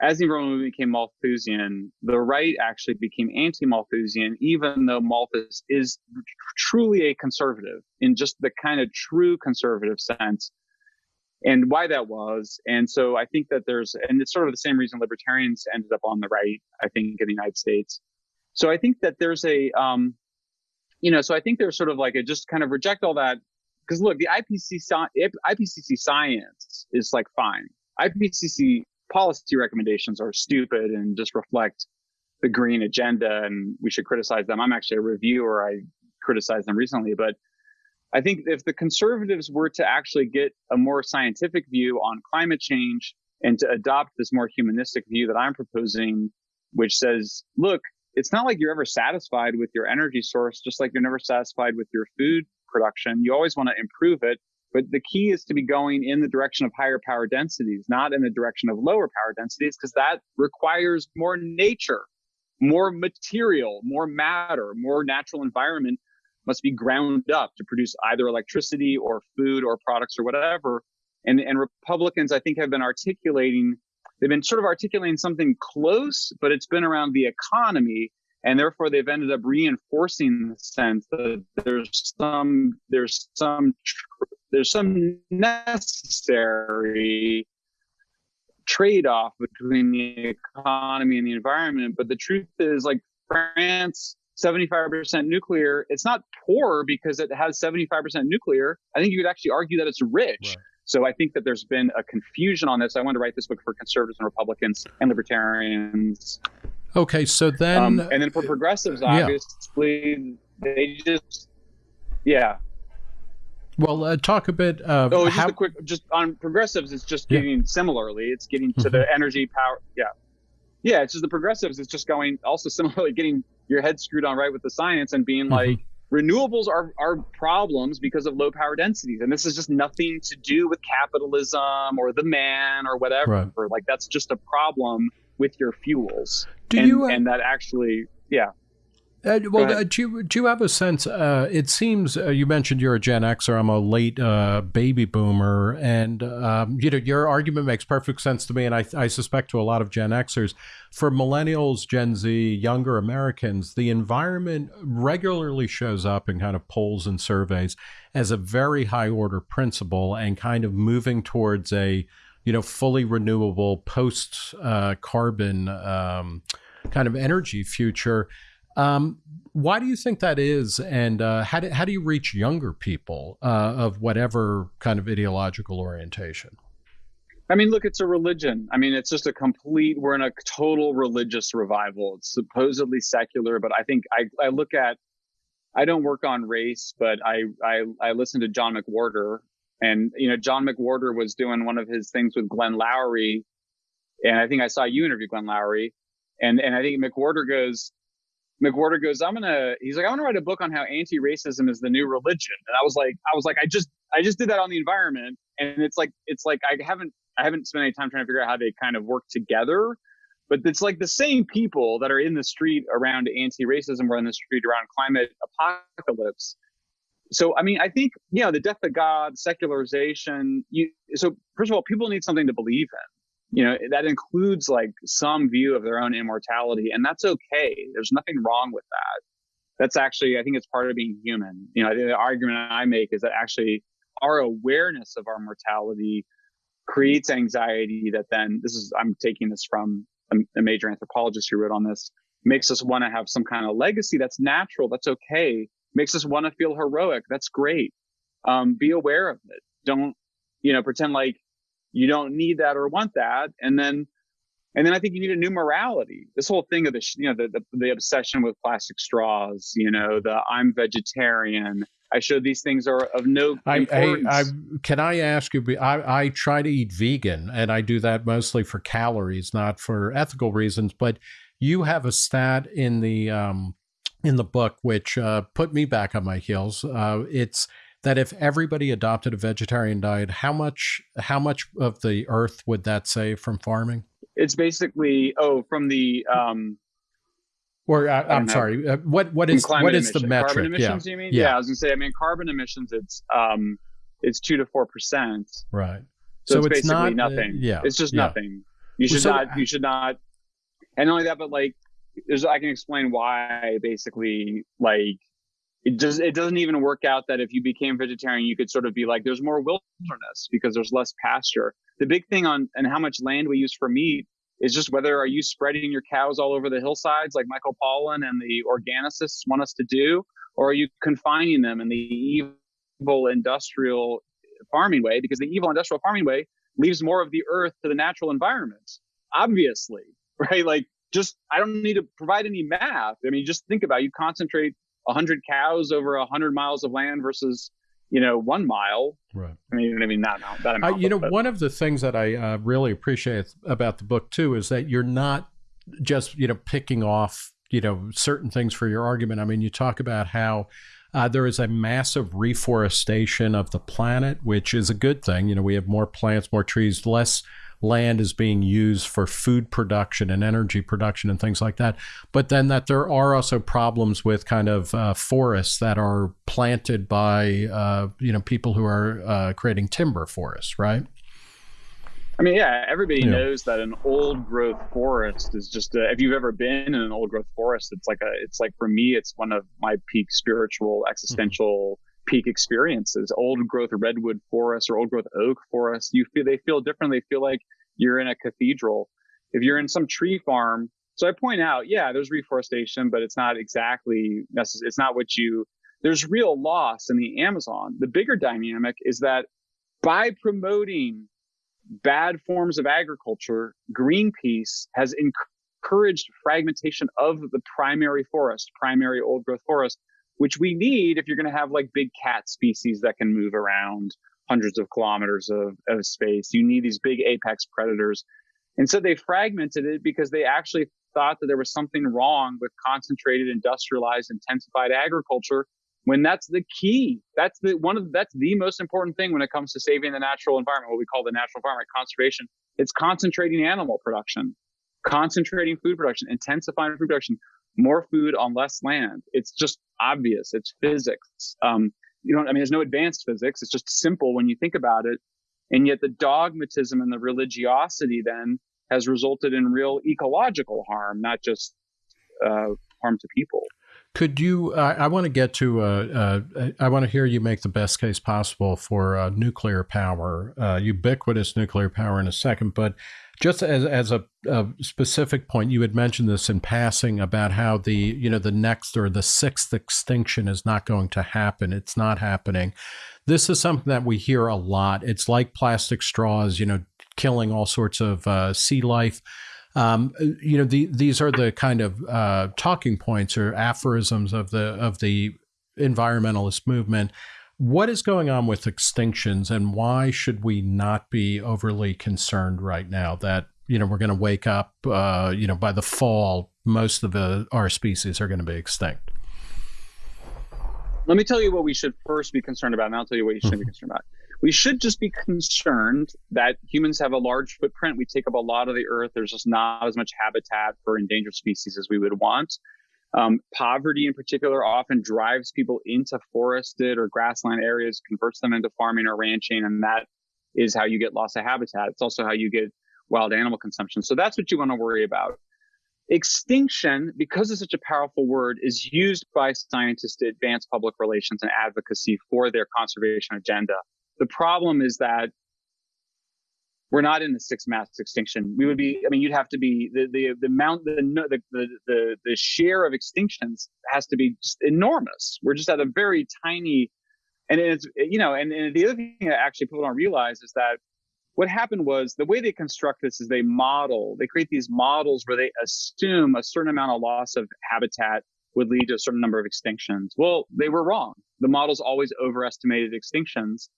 as the environment movement became Malthusian, the right actually became anti-Malthusian, even though Malthus is truly a conservative in just the kind of true conservative sense, and why that was. And so I think that there's, and it's sort of the same reason libertarians ended up on the right, I think, in the United States. So I think that there's a, um, you know, so I think there's sort of like a just kind of reject all that because look, the IPCC, IPCC science is like fine. IPCC policy recommendations are stupid and just reflect the green agenda and we should criticize them. I'm actually a reviewer. I criticized them recently, but I think if the conservatives were to actually get a more scientific view on climate change and to adopt this more humanistic view that I'm proposing, which says, look, it's not like you're ever satisfied with your energy source, just like you're never satisfied with your food production. You always want to improve it. But the key is to be going in the direction of higher power densities, not in the direction of lower power densities, because that requires more nature, more material, more matter, more natural environment must be ground up to produce either electricity or food or products or whatever. And, and Republicans, I think, have been articulating, they've been sort of articulating something close, but it's been around the economy and therefore they've ended up reinforcing the sense that there's some there's some there's some necessary trade-off between the economy and the environment. But the truth is like france 75% nuclear it's not poor because it has 75% nuclear. I think you could actually argue that it's rich. Right. So i think that there's been a confusion on this i wanted to write this book for conservatives and republicans and libertarians Okay, so then, um, and then for progressives, obviously, yeah. they just, yeah. Well, uh, talk a bit. Uh, oh, just how... a quick, just on progressives, it's just getting yeah. similarly. It's getting to mm-hmm. the energy power. Yeah, yeah. It's just the progressives. It's just going also similarly getting your head screwed on right with the science and being mm-hmm. like renewables are are problems because of low power densities, and this is just nothing to do with capitalism or the man or whatever. Right. Like that's just a problem with your fuels. Do and, you? Uh, and that actually, yeah. Uh, well, uh, do you do you have a sense? Uh, it seems uh, you mentioned you're a Gen Xer. I'm a late uh, baby boomer, and um, you know your argument makes perfect sense to me, and I, I suspect to a lot of Gen Xers. For millennials, Gen Z, younger Americans, the environment regularly shows up in kind of polls and surveys as a very high order principle, and kind of moving towards a you know fully renewable post uh, carbon um, kind of energy future um, why do you think that is, and uh, how do how do you reach younger people uh, of whatever kind of ideological orientation? I mean, look, it's a religion. I mean, it's just a complete. We're in a total religious revival. It's supposedly secular, but I think I I look at. I don't work on race, but I I I listen to John McWhorter, and you know, John McWhorter was doing one of his things with Glenn Loury, and I think I saw you interview Glenn Loury, and and I think McWhorter goes, McWhorter goes, I'm gonna. He's like, I want to write a book on how anti-racism is the new religion. And I was like, I was like, I just, I just did that on the environment, and it's like, it's like I haven't, I haven't spent any time trying to figure out how they kind of work together. But it's like the same people that are in the street around anti-racism were in the street around climate apocalypse. So I mean, I think you know the death of God, secularization. You so first of all, people need something to believe in you know that includes like some view of their own immortality and that's okay. There's nothing wrong with that. That's actually i think it's part of being human. You know the argument i make is that actually our awareness of our mortality creates anxiety that then this is i'm taking this from a, a major anthropologist who wrote on this makes us want to have some kind of legacy that's natural that's okay makes us want to feel heroic that's great. Um, be aware of it. Don't you know pretend like you don't need that or want that and then and then i think you need a new morality this whole thing of the you know the, the, the obsession with plastic straws you know the i'm vegetarian I show these things are of no importance. I, I, I, can I ask you? I, I try to eat vegan, and I do that mostly for calories, not for ethical reasons. But you have a stat in the um, in the book which uh, put me back on my heels. Uh, it's that if everybody adopted a vegetarian diet, how much how much of the earth would that save from farming? It's basically oh from the um or uh, I'm sorry, uh, what what is what is the metric? Carbon emissions, yeah. you mean? Yeah. yeah. I was gonna say. I mean, carbon emissions. It's um, it's two to four percent. Right. So, so it's, it's, basically not, nothing. Uh, yeah. It's just yeah. nothing. You should so, not. You should not. And not only that, but like, there's. I can explain why. Basically, like, it does it doesn't even work out that if you became vegetarian you could sort of be like there's more wilderness because there's less pasture. The big thing on and how much land we use for meat is just whether are you spreading your cows all over the hillsides like michael pollan and the organicists want us to do or are you confining them in the evil industrial farming way? Because the evil industrial farming way leaves more of the earth to the natural environment obviously right? Like just i don't need to provide any math. I mean just think about it. you concentrate 100 cows over 100 miles of land versus you know one mile. Right. I mean i mean not that amount, uh, you know but, one of the things that i uh, really appreciate about the book too is that you're not just you know picking off you know certain things for your argument. I mean you talk about how uh, there is a massive reforestation of the planet, which is a good thing. You know, we have more plants, more trees, less land is being used for food production and energy production and things like that. But then that there are also problems with kind of uh, forests that are planted by uh, you know people who are uh, creating timber forests, right? I mean, yeah, everybody yeah. knows that an old growth forest is just a, if you've ever been in an old growth forest, it's like a it's like for me, it's one of my peak spiritual existential. Mm-hmm peak experiences. Old growth redwood forest or old growth oak forest, you feel they feel different. They feel like you're in a cathedral. If you're in some tree farm, so I point out, yeah, there's reforestation, but it's not exactly necessary. It's not what you. There's real loss in the Amazon. The bigger dynamic is that by promoting bad forms of agriculture, Greenpeace has encouraged fragmentation of the primary forest, primary old growth forest, which we need if you're going to have like big cat species that can move around hundreds of kilometers of, of space. You need these big apex predators. And so they fragmented it because they actually thought that there was something wrong with concentrated, industrialized, intensified agriculture when that's the key. That's the one of that's the most important thing when it comes to saving the natural environment, what we call the natural environment conservation. It's concentrating animal production, concentrating food production, intensifying food production, more food on less land. It's just obvious. It's physics. Um, you know, I mean, there's no advanced physics. It's just simple when you think about it. And yet the dogmatism and the religiosity then has resulted in real ecological harm, not just uh, harm to people. Could you? I want to get to. Uh, uh, I want to hear you make the best case possible for uh, nuclear power, uh, ubiquitous nuclear power, in a second. But just as as a, a, specific point, you had mentioned this in passing about how the you know the next or the sixth extinction is not going to happen. It's not happening. This is something that we hear a lot. It's like plastic straws, you know, killing all sorts of uh, sea life. Um, you know, the, these are the kind of uh, talking points or aphorisms of the of the environmentalist movement. What is going on with extinctions, and why should we not be overly concerned right now that you know we're going to wake up? Uh, you know, by the fall, most of the, our species are going to be extinct. Let me tell you what we should first be concerned about, and I'll tell you what you shouldn't be concerned about. We should just be concerned that humans have a large footprint. We take up a lot of the earth. There's just not as much habitat for endangered species as we would want. Um, poverty, in particular, often drives people into forested or grassland areas, converts them into farming or ranching, and that is how you get loss of habitat. It's also how you get wild animal consumption. So that's what you want to worry about. Extinction, because it's such a powerful word, is used by scientists to advance public relations and advocacy for their conservation agenda. The problem is that we're not in the sixth mass extinction. We would be, I mean, you'd have to be the the the amount the the the the, share of extinctions has to be just enormous. We're just at a very tiny, and it's you know, and, and the other thing that actually people don't realize is that what happened was the way they construct this is they model, they create these models where they assume a certain amount of loss of habitat would lead to a certain number of extinctions. Well, they were wrong. The models always overestimated extinctions.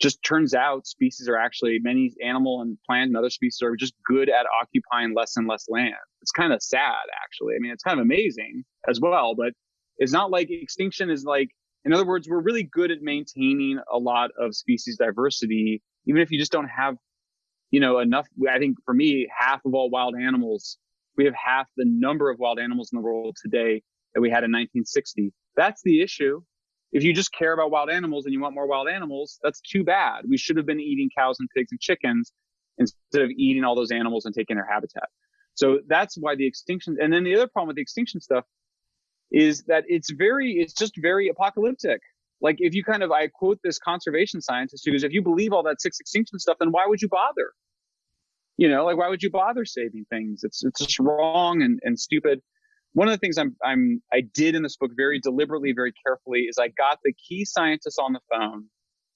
Just turns out species are actually many animal and plant and other species are just good at occupying less and less land. It's kind of sad, actually. I mean, it's kind of amazing as well, but it's not like extinction is like, in other words, we're really good at maintaining a lot of species diversity even if you just don't have, you know, enough. I think for me, half of all wild animals, we have half the number of wild animals in the world today that we had in 1960. That's the issue. If you just care about wild animals and you want more wild animals, that's too bad. We should have been eating cows and pigs and chickens instead of eating all those animals and taking their habitat. So that's why the extinction. And then the other problem with the extinction stuff is that it's very, it's just very apocalyptic like if you kind of i quote this conservation scientist who goes if you believe all that six extinction stuff then why would you bother you know like why would you bother saving things it's it's just wrong and, and stupid one of the things i'm i'm i did in this book very deliberately very carefully is i got the key scientists on the phone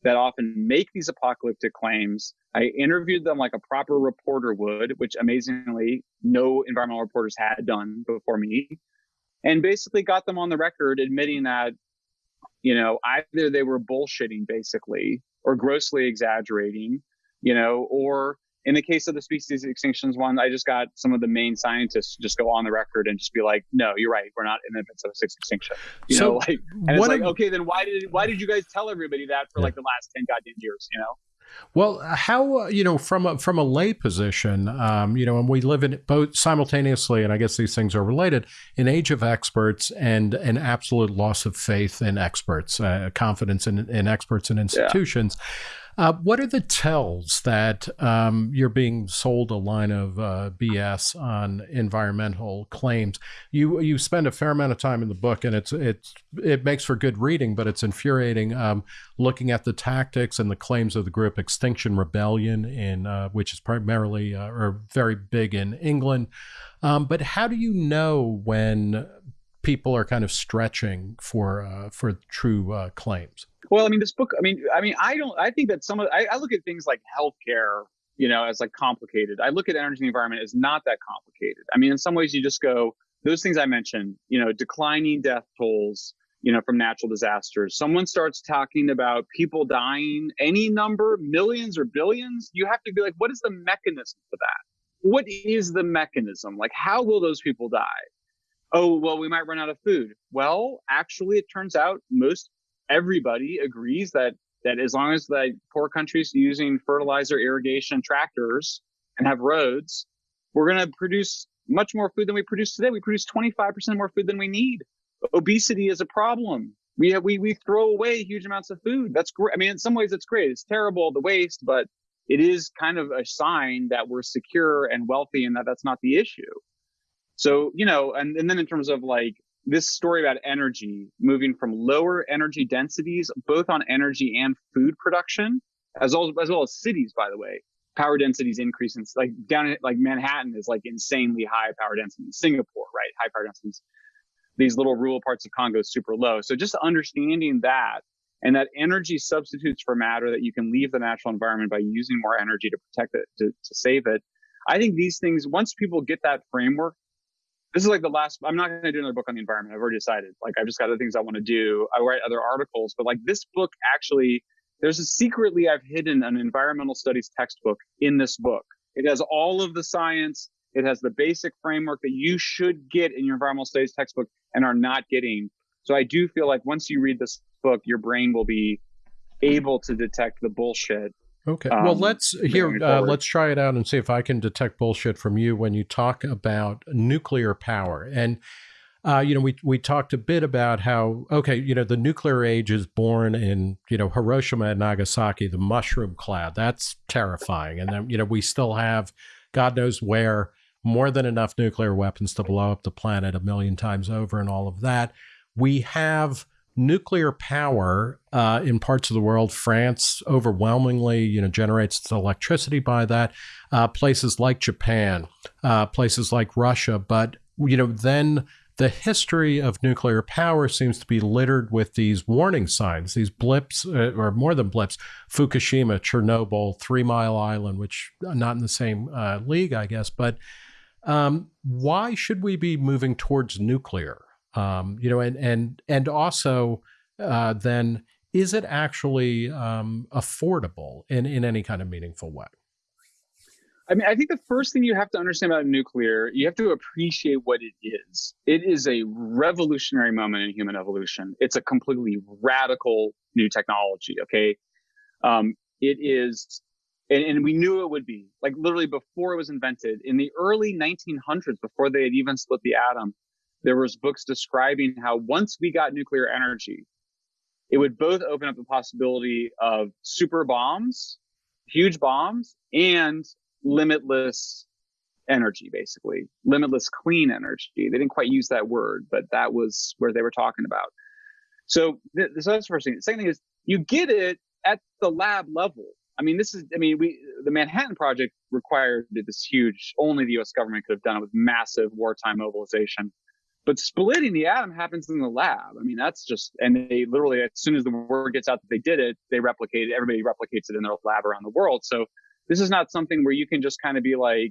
that often make these apocalyptic claims. I interviewed them like a proper reporter would which amazingly no environmental reporters had done before me and basically got them on the record admitting that you know, either they were bullshitting basically or grossly exaggerating, you know, or in the case of the species extinctions one, I just got some of the main scientists to just go on the record and just be like, "No, you're right. We're not in the midst of a sixth extinction." You so know, like, and it's like, of, okay, then why did why did you guys tell everybody that for yeah. like the last ten goddamn years? You know. Well, how uh, you know from a, from a lay position, um, you know, and we live in both simultaneously, and I guess these things are related. An age of experts and an absolute loss of faith in experts, uh, confidence in, in experts and institutions. Yeah. Uh, what are the tells that um, you're being sold a line of uh, BS on environmental claims? You you spend a fair amount of time in the book, and it's it's it makes for good reading, but it's infuriating um, looking at the tactics and the claims of the group Extinction Rebellion, in uh, which is primarily uh, or very big in England. Um, but how do you know when people are kind of stretching for uh, for true uh, claims? Well, I mean, this book. I mean, I mean, I don't. I think that some of I, I look at things like healthcare you know, as like complicated. I look at energy and environment as not that complicated. I mean, in some ways, you just go those things I mentioned, you know, declining death tolls, you know, from natural disasters. Someone starts talking about people dying, any number, millions or billions. You have to be like, what is the mechanism for that? What is the mechanism? Like, how will those people die? Oh, well, we might run out of food. Well, actually, it turns out most everybody agrees that that as long as the poor countries using fertilizer, irrigation, tractors, and have roads, we're going to produce much more food than we produce today. We produce 25% more food than we need. Obesity is a problem. We have, we we throw away huge amounts of food. That's great. I mean, in some ways, it's great. It's terrible the waste, but it is kind of a sign that we're secure and wealthy, and that that's not the issue. So you know, and and then in terms of like this story about energy moving from lower energy densities, both on energy and food production, as well as, well as cities, by the way. Power densities increase in like down in like Manhattan is like insanely high power density. Singapore, right? High power densities. These little rural parts of Congo is super low. So just understanding that and that energy substitutes for matter that you can leave the natural environment by using more energy to protect it, to, to save it. I think these things, once people get that framework, this is like the last i'm not going to do another book on the environment. I've already decided. Like i've just got other things i want to do. I write other articles but like this book actually there's a secretly i've hidden an environmental studies textbook in this book. It has all of the science. It has the basic framework that you should get in your environmental studies textbook and are not getting. So i do feel like once you read this book your brain will be able to detect the bullshit Okay. Um, well, let's here. Uh, let's try it out and see if I can detect bullshit from you when you talk about nuclear power. And uh, you know, we we talked a bit about how okay, you know, the nuclear age is born in you know Hiroshima and Nagasaki, the mushroom cloud. That's terrifying. And then you know we still have, God knows where, more than enough nuclear weapons to blow up the planet a million times over, and all of that. We have nuclear power uh, in parts of the world. France overwhelmingly, you know, generates its electricity by that. Uh, places like Japan, uh, places like Russia, but you know, then the history of nuclear power seems to be littered with these warning signs, these blips, uh, or more than blips. Fukushima, Chernobyl, Three Mile Island, which not in the same uh, league, I guess, but. Um, why should we be moving towards nuclear? Um, you know, and and and also uh, then is it actually um, affordable in in any kind of meaningful way? I mean, I think the first thing you have to understand about nuclear, you have to appreciate what it is. It is a revolutionary moment in human evolution. It's a completely radical new technology. Okay, um, it is, and, and we knew it would be. Like literally before it was invented, in the early 1900s, before they had even split the atom, there was books describing how once we got nuclear energy, it would both open up the possibility of super bombs, huge bombs, and limitless energy, basically limitless clean energy. They didn't quite use that word, but that was where they were talking about. So, th- so that's the first thing. The second thing is you get it at the lab level. I mean, this is, I mean, we, the Manhattan Project required this huge, only the US government could have done it with massive wartime mobilization. But splitting the atom happens in the lab. I mean, that's just, and they literally, as soon as the word gets out that they did it, they replicate it. Everybody replicates it in their lab around the world. So this is not something where you can just kind of be like,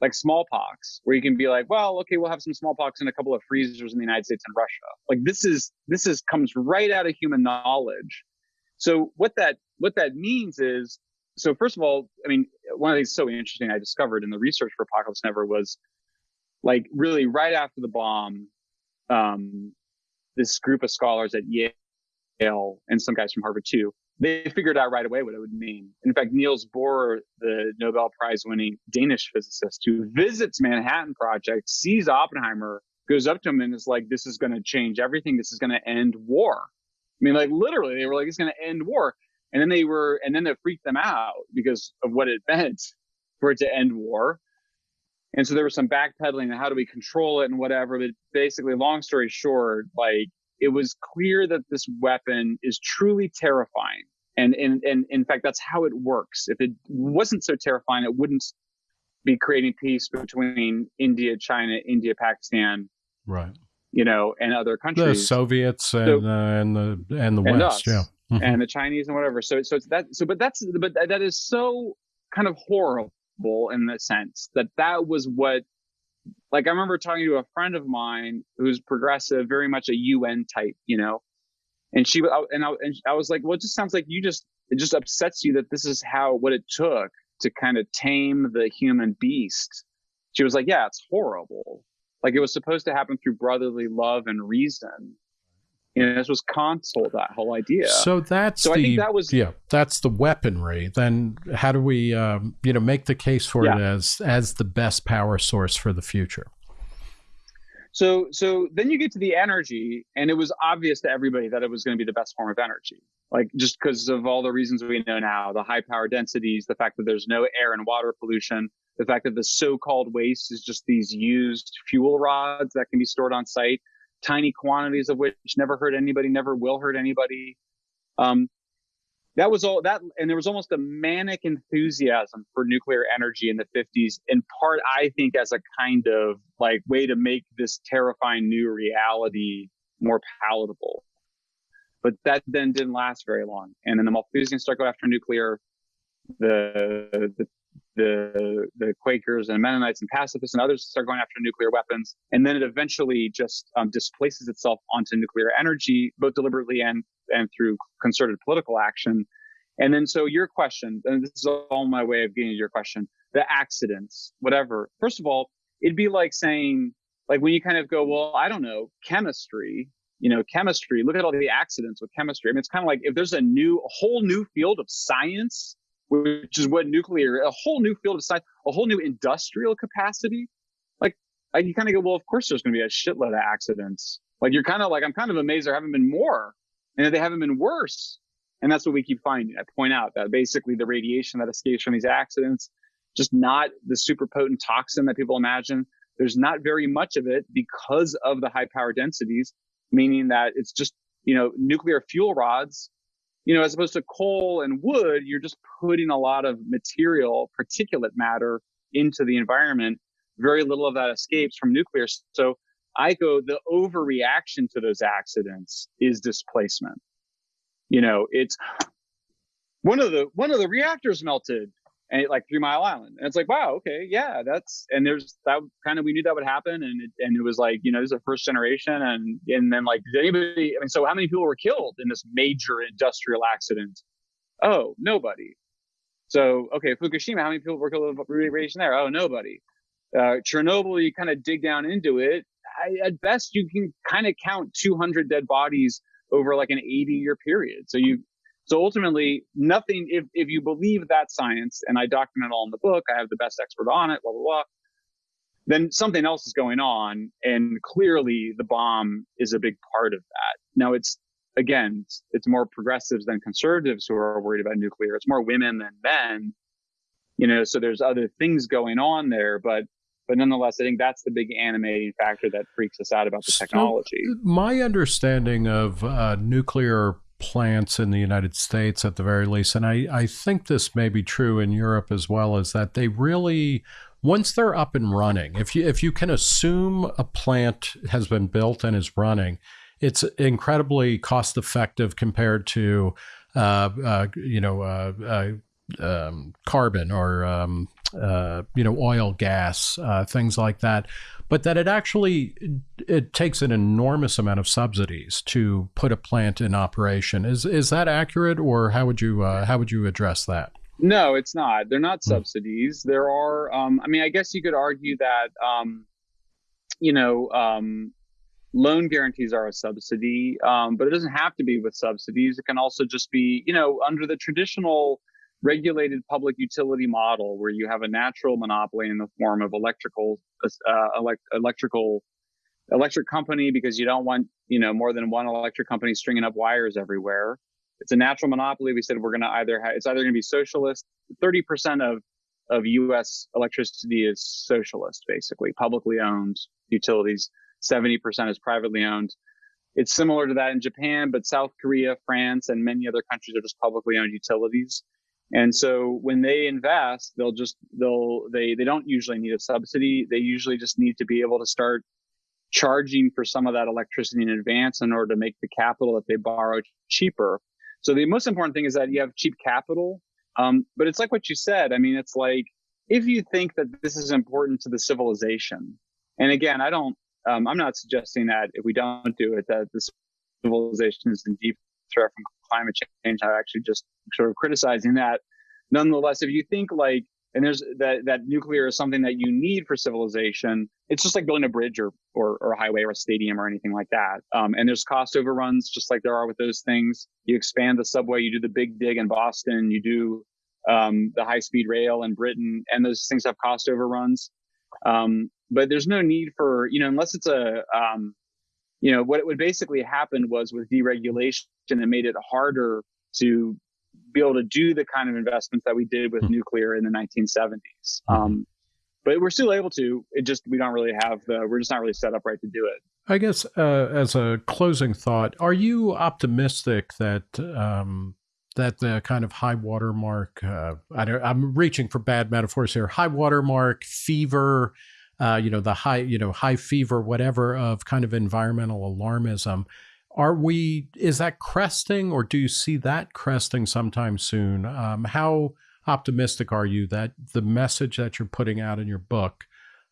like smallpox, where you can be like, well, okay, we'll have some smallpox in a couple of freezers in the United States and Russia. Like this is, this is comes right out of human knowledge. So what that, what that means is, so first of all, I mean, one of the things so interesting I discovered in the research for Apocalypse Never was like really right after the bomb, um, this group of scholars at Yale and some guys from Harvard too, they figured out right away what it would mean. In fact, Niels Bohr, the Nobel Prize winning Danish physicist who visits Manhattan Project, sees Oppenheimer, goes up to him and is like, this is going to change everything. This is going to end war. I mean, like literally, they were like, it's going to end war. And then they were, and then it freaked them out because of what it meant for it to end war. And so there was some backpedaling and how do we control it and whatever. But basically, long story short, like it was clear that this weapon is truly terrifying. And, and, and in fact, that's how it works. If it wasn't so terrifying, it wouldn't be creating peace between India, China, India, Pakistan, right? You know, and other countries, the Soviets and so, uh, and the and the and West, us, yeah, mm-hmm. and the Chinese and whatever. So so it's that. So but that's but that is so kind of horrible in the sense that that was what like I remember talking to a friend of mine who's progressive, very much a UN type, you know, and she and I, and I was like, well, it just sounds like you just it just upsets you that this is how what it took to kind of tame the human beast. She was like, yeah, it's horrible. Like it was supposed to happen through brotherly love and reason. You know, this was console that whole idea. So that's so the I think that was yeah, that's the weaponry. Then how do we um, you know make the case for Yeah. it as as the best power source for the future? So so then you get to the energy, and it was obvious to everybody that it was going to be the best form of energy. Like just because of all the reasons we know now, the high power densities, the fact that there's no air and water pollution, the fact that the so-called waste is just these used fuel rods that can be stored on site, tiny quantities of which never hurt anybody, never will hurt anybody. Um, that was all that and there was almost a manic enthusiasm for nuclear energy in the 50s in part i think as a kind of like way to make this terrifying new reality more palatable. But that then didn't last very long. And then the malthusians start going after nuclear. The the the, the Quakers and Mennonites and pacifists and others start going after nuclear weapons, and then it eventually just um, displaces itself onto nuclear energy, both deliberately and and through concerted political action. And then, so your question, and this is all my way of getting to your question, the accidents, whatever. First of all, it'd be like saying, like when you kind of go, well, I don't know, chemistry, you know, chemistry, look at all the accidents with chemistry. I mean, it's kind of like if there's a new, a whole new field of science, which is what nuclear, a whole new field of science, a whole new industrial capacity. Like, like you kind of go, well, of course there's going to be a shitload of accidents. Like you're kind of like, I'm kind of amazed there haven't been more and that they haven't been worse. And that's what we keep finding. I point out that basically the radiation that escapes from these accidents, just not the super potent toxin that people imagine. There's not very much of it because of the high power densities, meaning that it's just, you know, nuclear fuel rods, you know, as opposed to coal and wood, you're just putting a lot of material, particulate matter into the environment. Very little of that escapes from nuclear. So I go, the overreaction to those accidents is displacement. You know, it's one of the one of the reactors melted and like Three Mile Island, and it's like, wow, okay, yeah, that's and there's that kind of we knew that would happen, and it, and it was like, you know, this is a first generation, and and then like, did anybody? I mean, so how many people were killed in this major industrial accident? Oh, nobody. So okay, Fukushima, how many people were killed with radiation there? Oh, nobody. Uh, Chernobyl, you kind of dig down into it. I, at best, you can kind of count 200 dead bodies over like an 80 year period. So you, so ultimately, nothing. If if you believe that science, and I document it all in the book, I have the best expert on it. Blah blah blah. Then something else is going on, and clearly the bomb is a big part of that. Now it's again, it's, it's more progressives than conservatives who are worried about nuclear. It's more women than men. You know, so there's other things going on there, but but nonetheless, I think that's the big animating factor that freaks us out about the So, technology. my understanding of uh, nuclear plants in the United States, at the very least, and I, I think this may be true in Europe as well, is that they really once they're up and running, if you if you can assume a plant has been built and is running, it's incredibly cost effective compared to uh, uh, you know uh, uh, um, carbon or um, uh, you know oil, gas, uh, things like that. But that it actually it takes an enormous amount of subsidies to put a plant in operation. Is is that accurate, or how would you uh, how would you address that? No, it's not. They're not Hmm. subsidies. There are. Um, I mean, I guess you could argue that. Um, you know, um, loan guarantees are a subsidy, um, but it doesn't have to be with subsidies. It can also just be, you know, under the traditional regulated public utility model, where you have a natural monopoly in the form of electrical, uh, elect- electrical, electric company, because you don't want, you know, more than one electric company stringing up wires everywhere. It's a natural monopoly. We said we're going to either ha- it's either going to be socialist. Thirty percent of of U.S. electricity is socialist, basically publicly owned utilities. Seventy percent is privately owned. It's similar to that in Japan, but South Korea, France, and many other countries are just publicly owned utilities. And so when they invest, they'll just they'll they they don't usually need a subsidy. They usually just need to be able to start charging for some of that electricity in advance in order to make the capital that they borrow cheaper. So the most important thing is that you have cheap capital. Um, but it's like what you said. I mean, it's like if you think that this is important to the civilization, and again, I don't, um, I'm not suggesting that if we don't do it, that the civilization is in deep threat from climate change. I'm actually just sort of criticizing that. Nonetheless, if you think like and there's that that nuclear is something that you need for civilization it's just like building a bridge or or, or a highway or a stadium or anything like that um, and there's cost overruns just like there are with those things you expand the subway you do the big dig in boston you do um, the high speed rail in britain and those things have cost overruns um, but there's no need for you know unless it's a um, you know what it would basically happen was with deregulation it made it harder to be able to do the kind of investments that we did with mm-hmm. nuclear in the 1970s. Hmm. Um, but we're still able to. It just we don't really have the. We're just not really set up right to do it. I guess uh, as a closing thought, are you optimistic that um, that the kind of high water mark? Uh, I am reaching for bad metaphors here. High water mark, fever. Uh, you know the high, you know high fever, whatever of kind of environmental alarmism are we, is that cresting or do you see that cresting sometime soon? Um, how optimistic are you that the message that you're putting out in your book,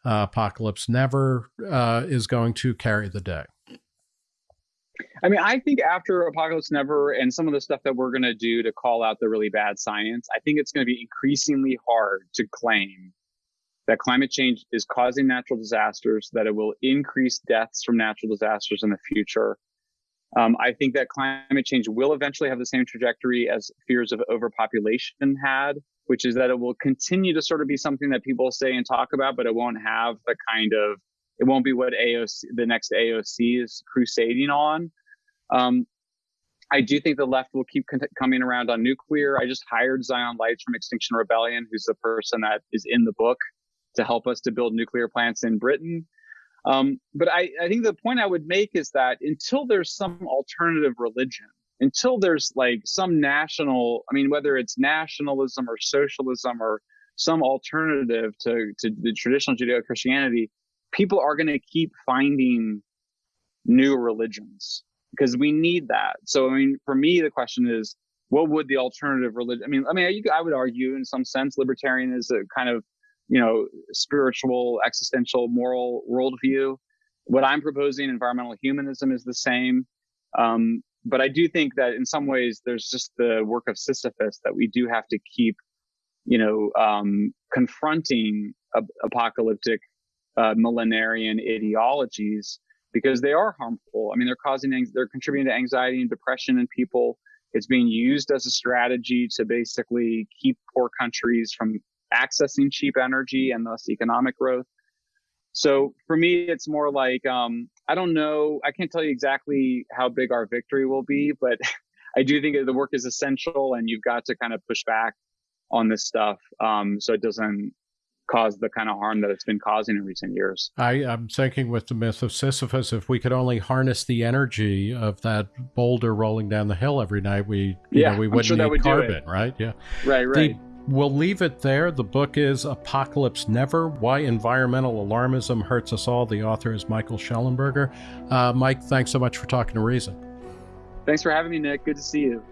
uh, Apocalypse Never, uh, is going to carry the day? I mean, I think after Apocalypse Never and some of the stuff that we're going to do to call out the really bad science, I think it's going to be increasingly hard to claim that climate change is causing natural disasters, that it will increase deaths from natural disasters in the future, um, I think that climate change will eventually have the same trajectory as fears of overpopulation had, which is that it will continue to sort of be something that people say and talk about, but it won't have the kind of, it won't be what AOC, the next AOC is crusading on. Um, I do think the left will keep coming around on nuclear. I just hired Zion Lights from Extinction Rebellion, who's the person that is in the book to help us to build nuclear plants in Britain. Um, but I, I think the point I would make is that until there's some alternative religion, until there's like some national, I mean, whether it's nationalism or socialism or some alternative to, to the traditional Judeo Christianity, people are going to keep finding new religions because we need that. So, I mean, for me, the question is, what would the alternative religion? I mean, I mean, I would argue in some sense, libertarian is a kind of you know, spiritual, existential, moral worldview. What I'm proposing, environmental humanism, is the same. Um, but I do think that in some ways there's just the work of Sisyphus that we do have to keep, you know, um, confronting apocalyptic uh, millenarian ideologies because they are harmful. I mean, they're causing, they're contributing to anxiety and depression in people. It's being used as a strategy to basically keep poor countries from accessing cheap energy and thus economic growth. So for me, it's more like um, I don't know. I can't tell you exactly how big our victory will be, but I do think the work is essential, and you've got to kind of push back on this stuff um, so it doesn't cause the kind of harm that it's been causing in recent years. I, am thinking with the myth of Sisyphus, if we could only harness the energy of that boulder rolling down the hill every night, we you yeah, know, we wouldn't sure need would carbon, right? Yeah, right, right. The, We'll leave it there. The book is Apocalypse Never Why Environmental Alarmism Hurts Us All. The author is Michael Shellenberger. Uh, Mike, thanks so much for talking to Reason. Thanks for having me, Nick. Good to see you.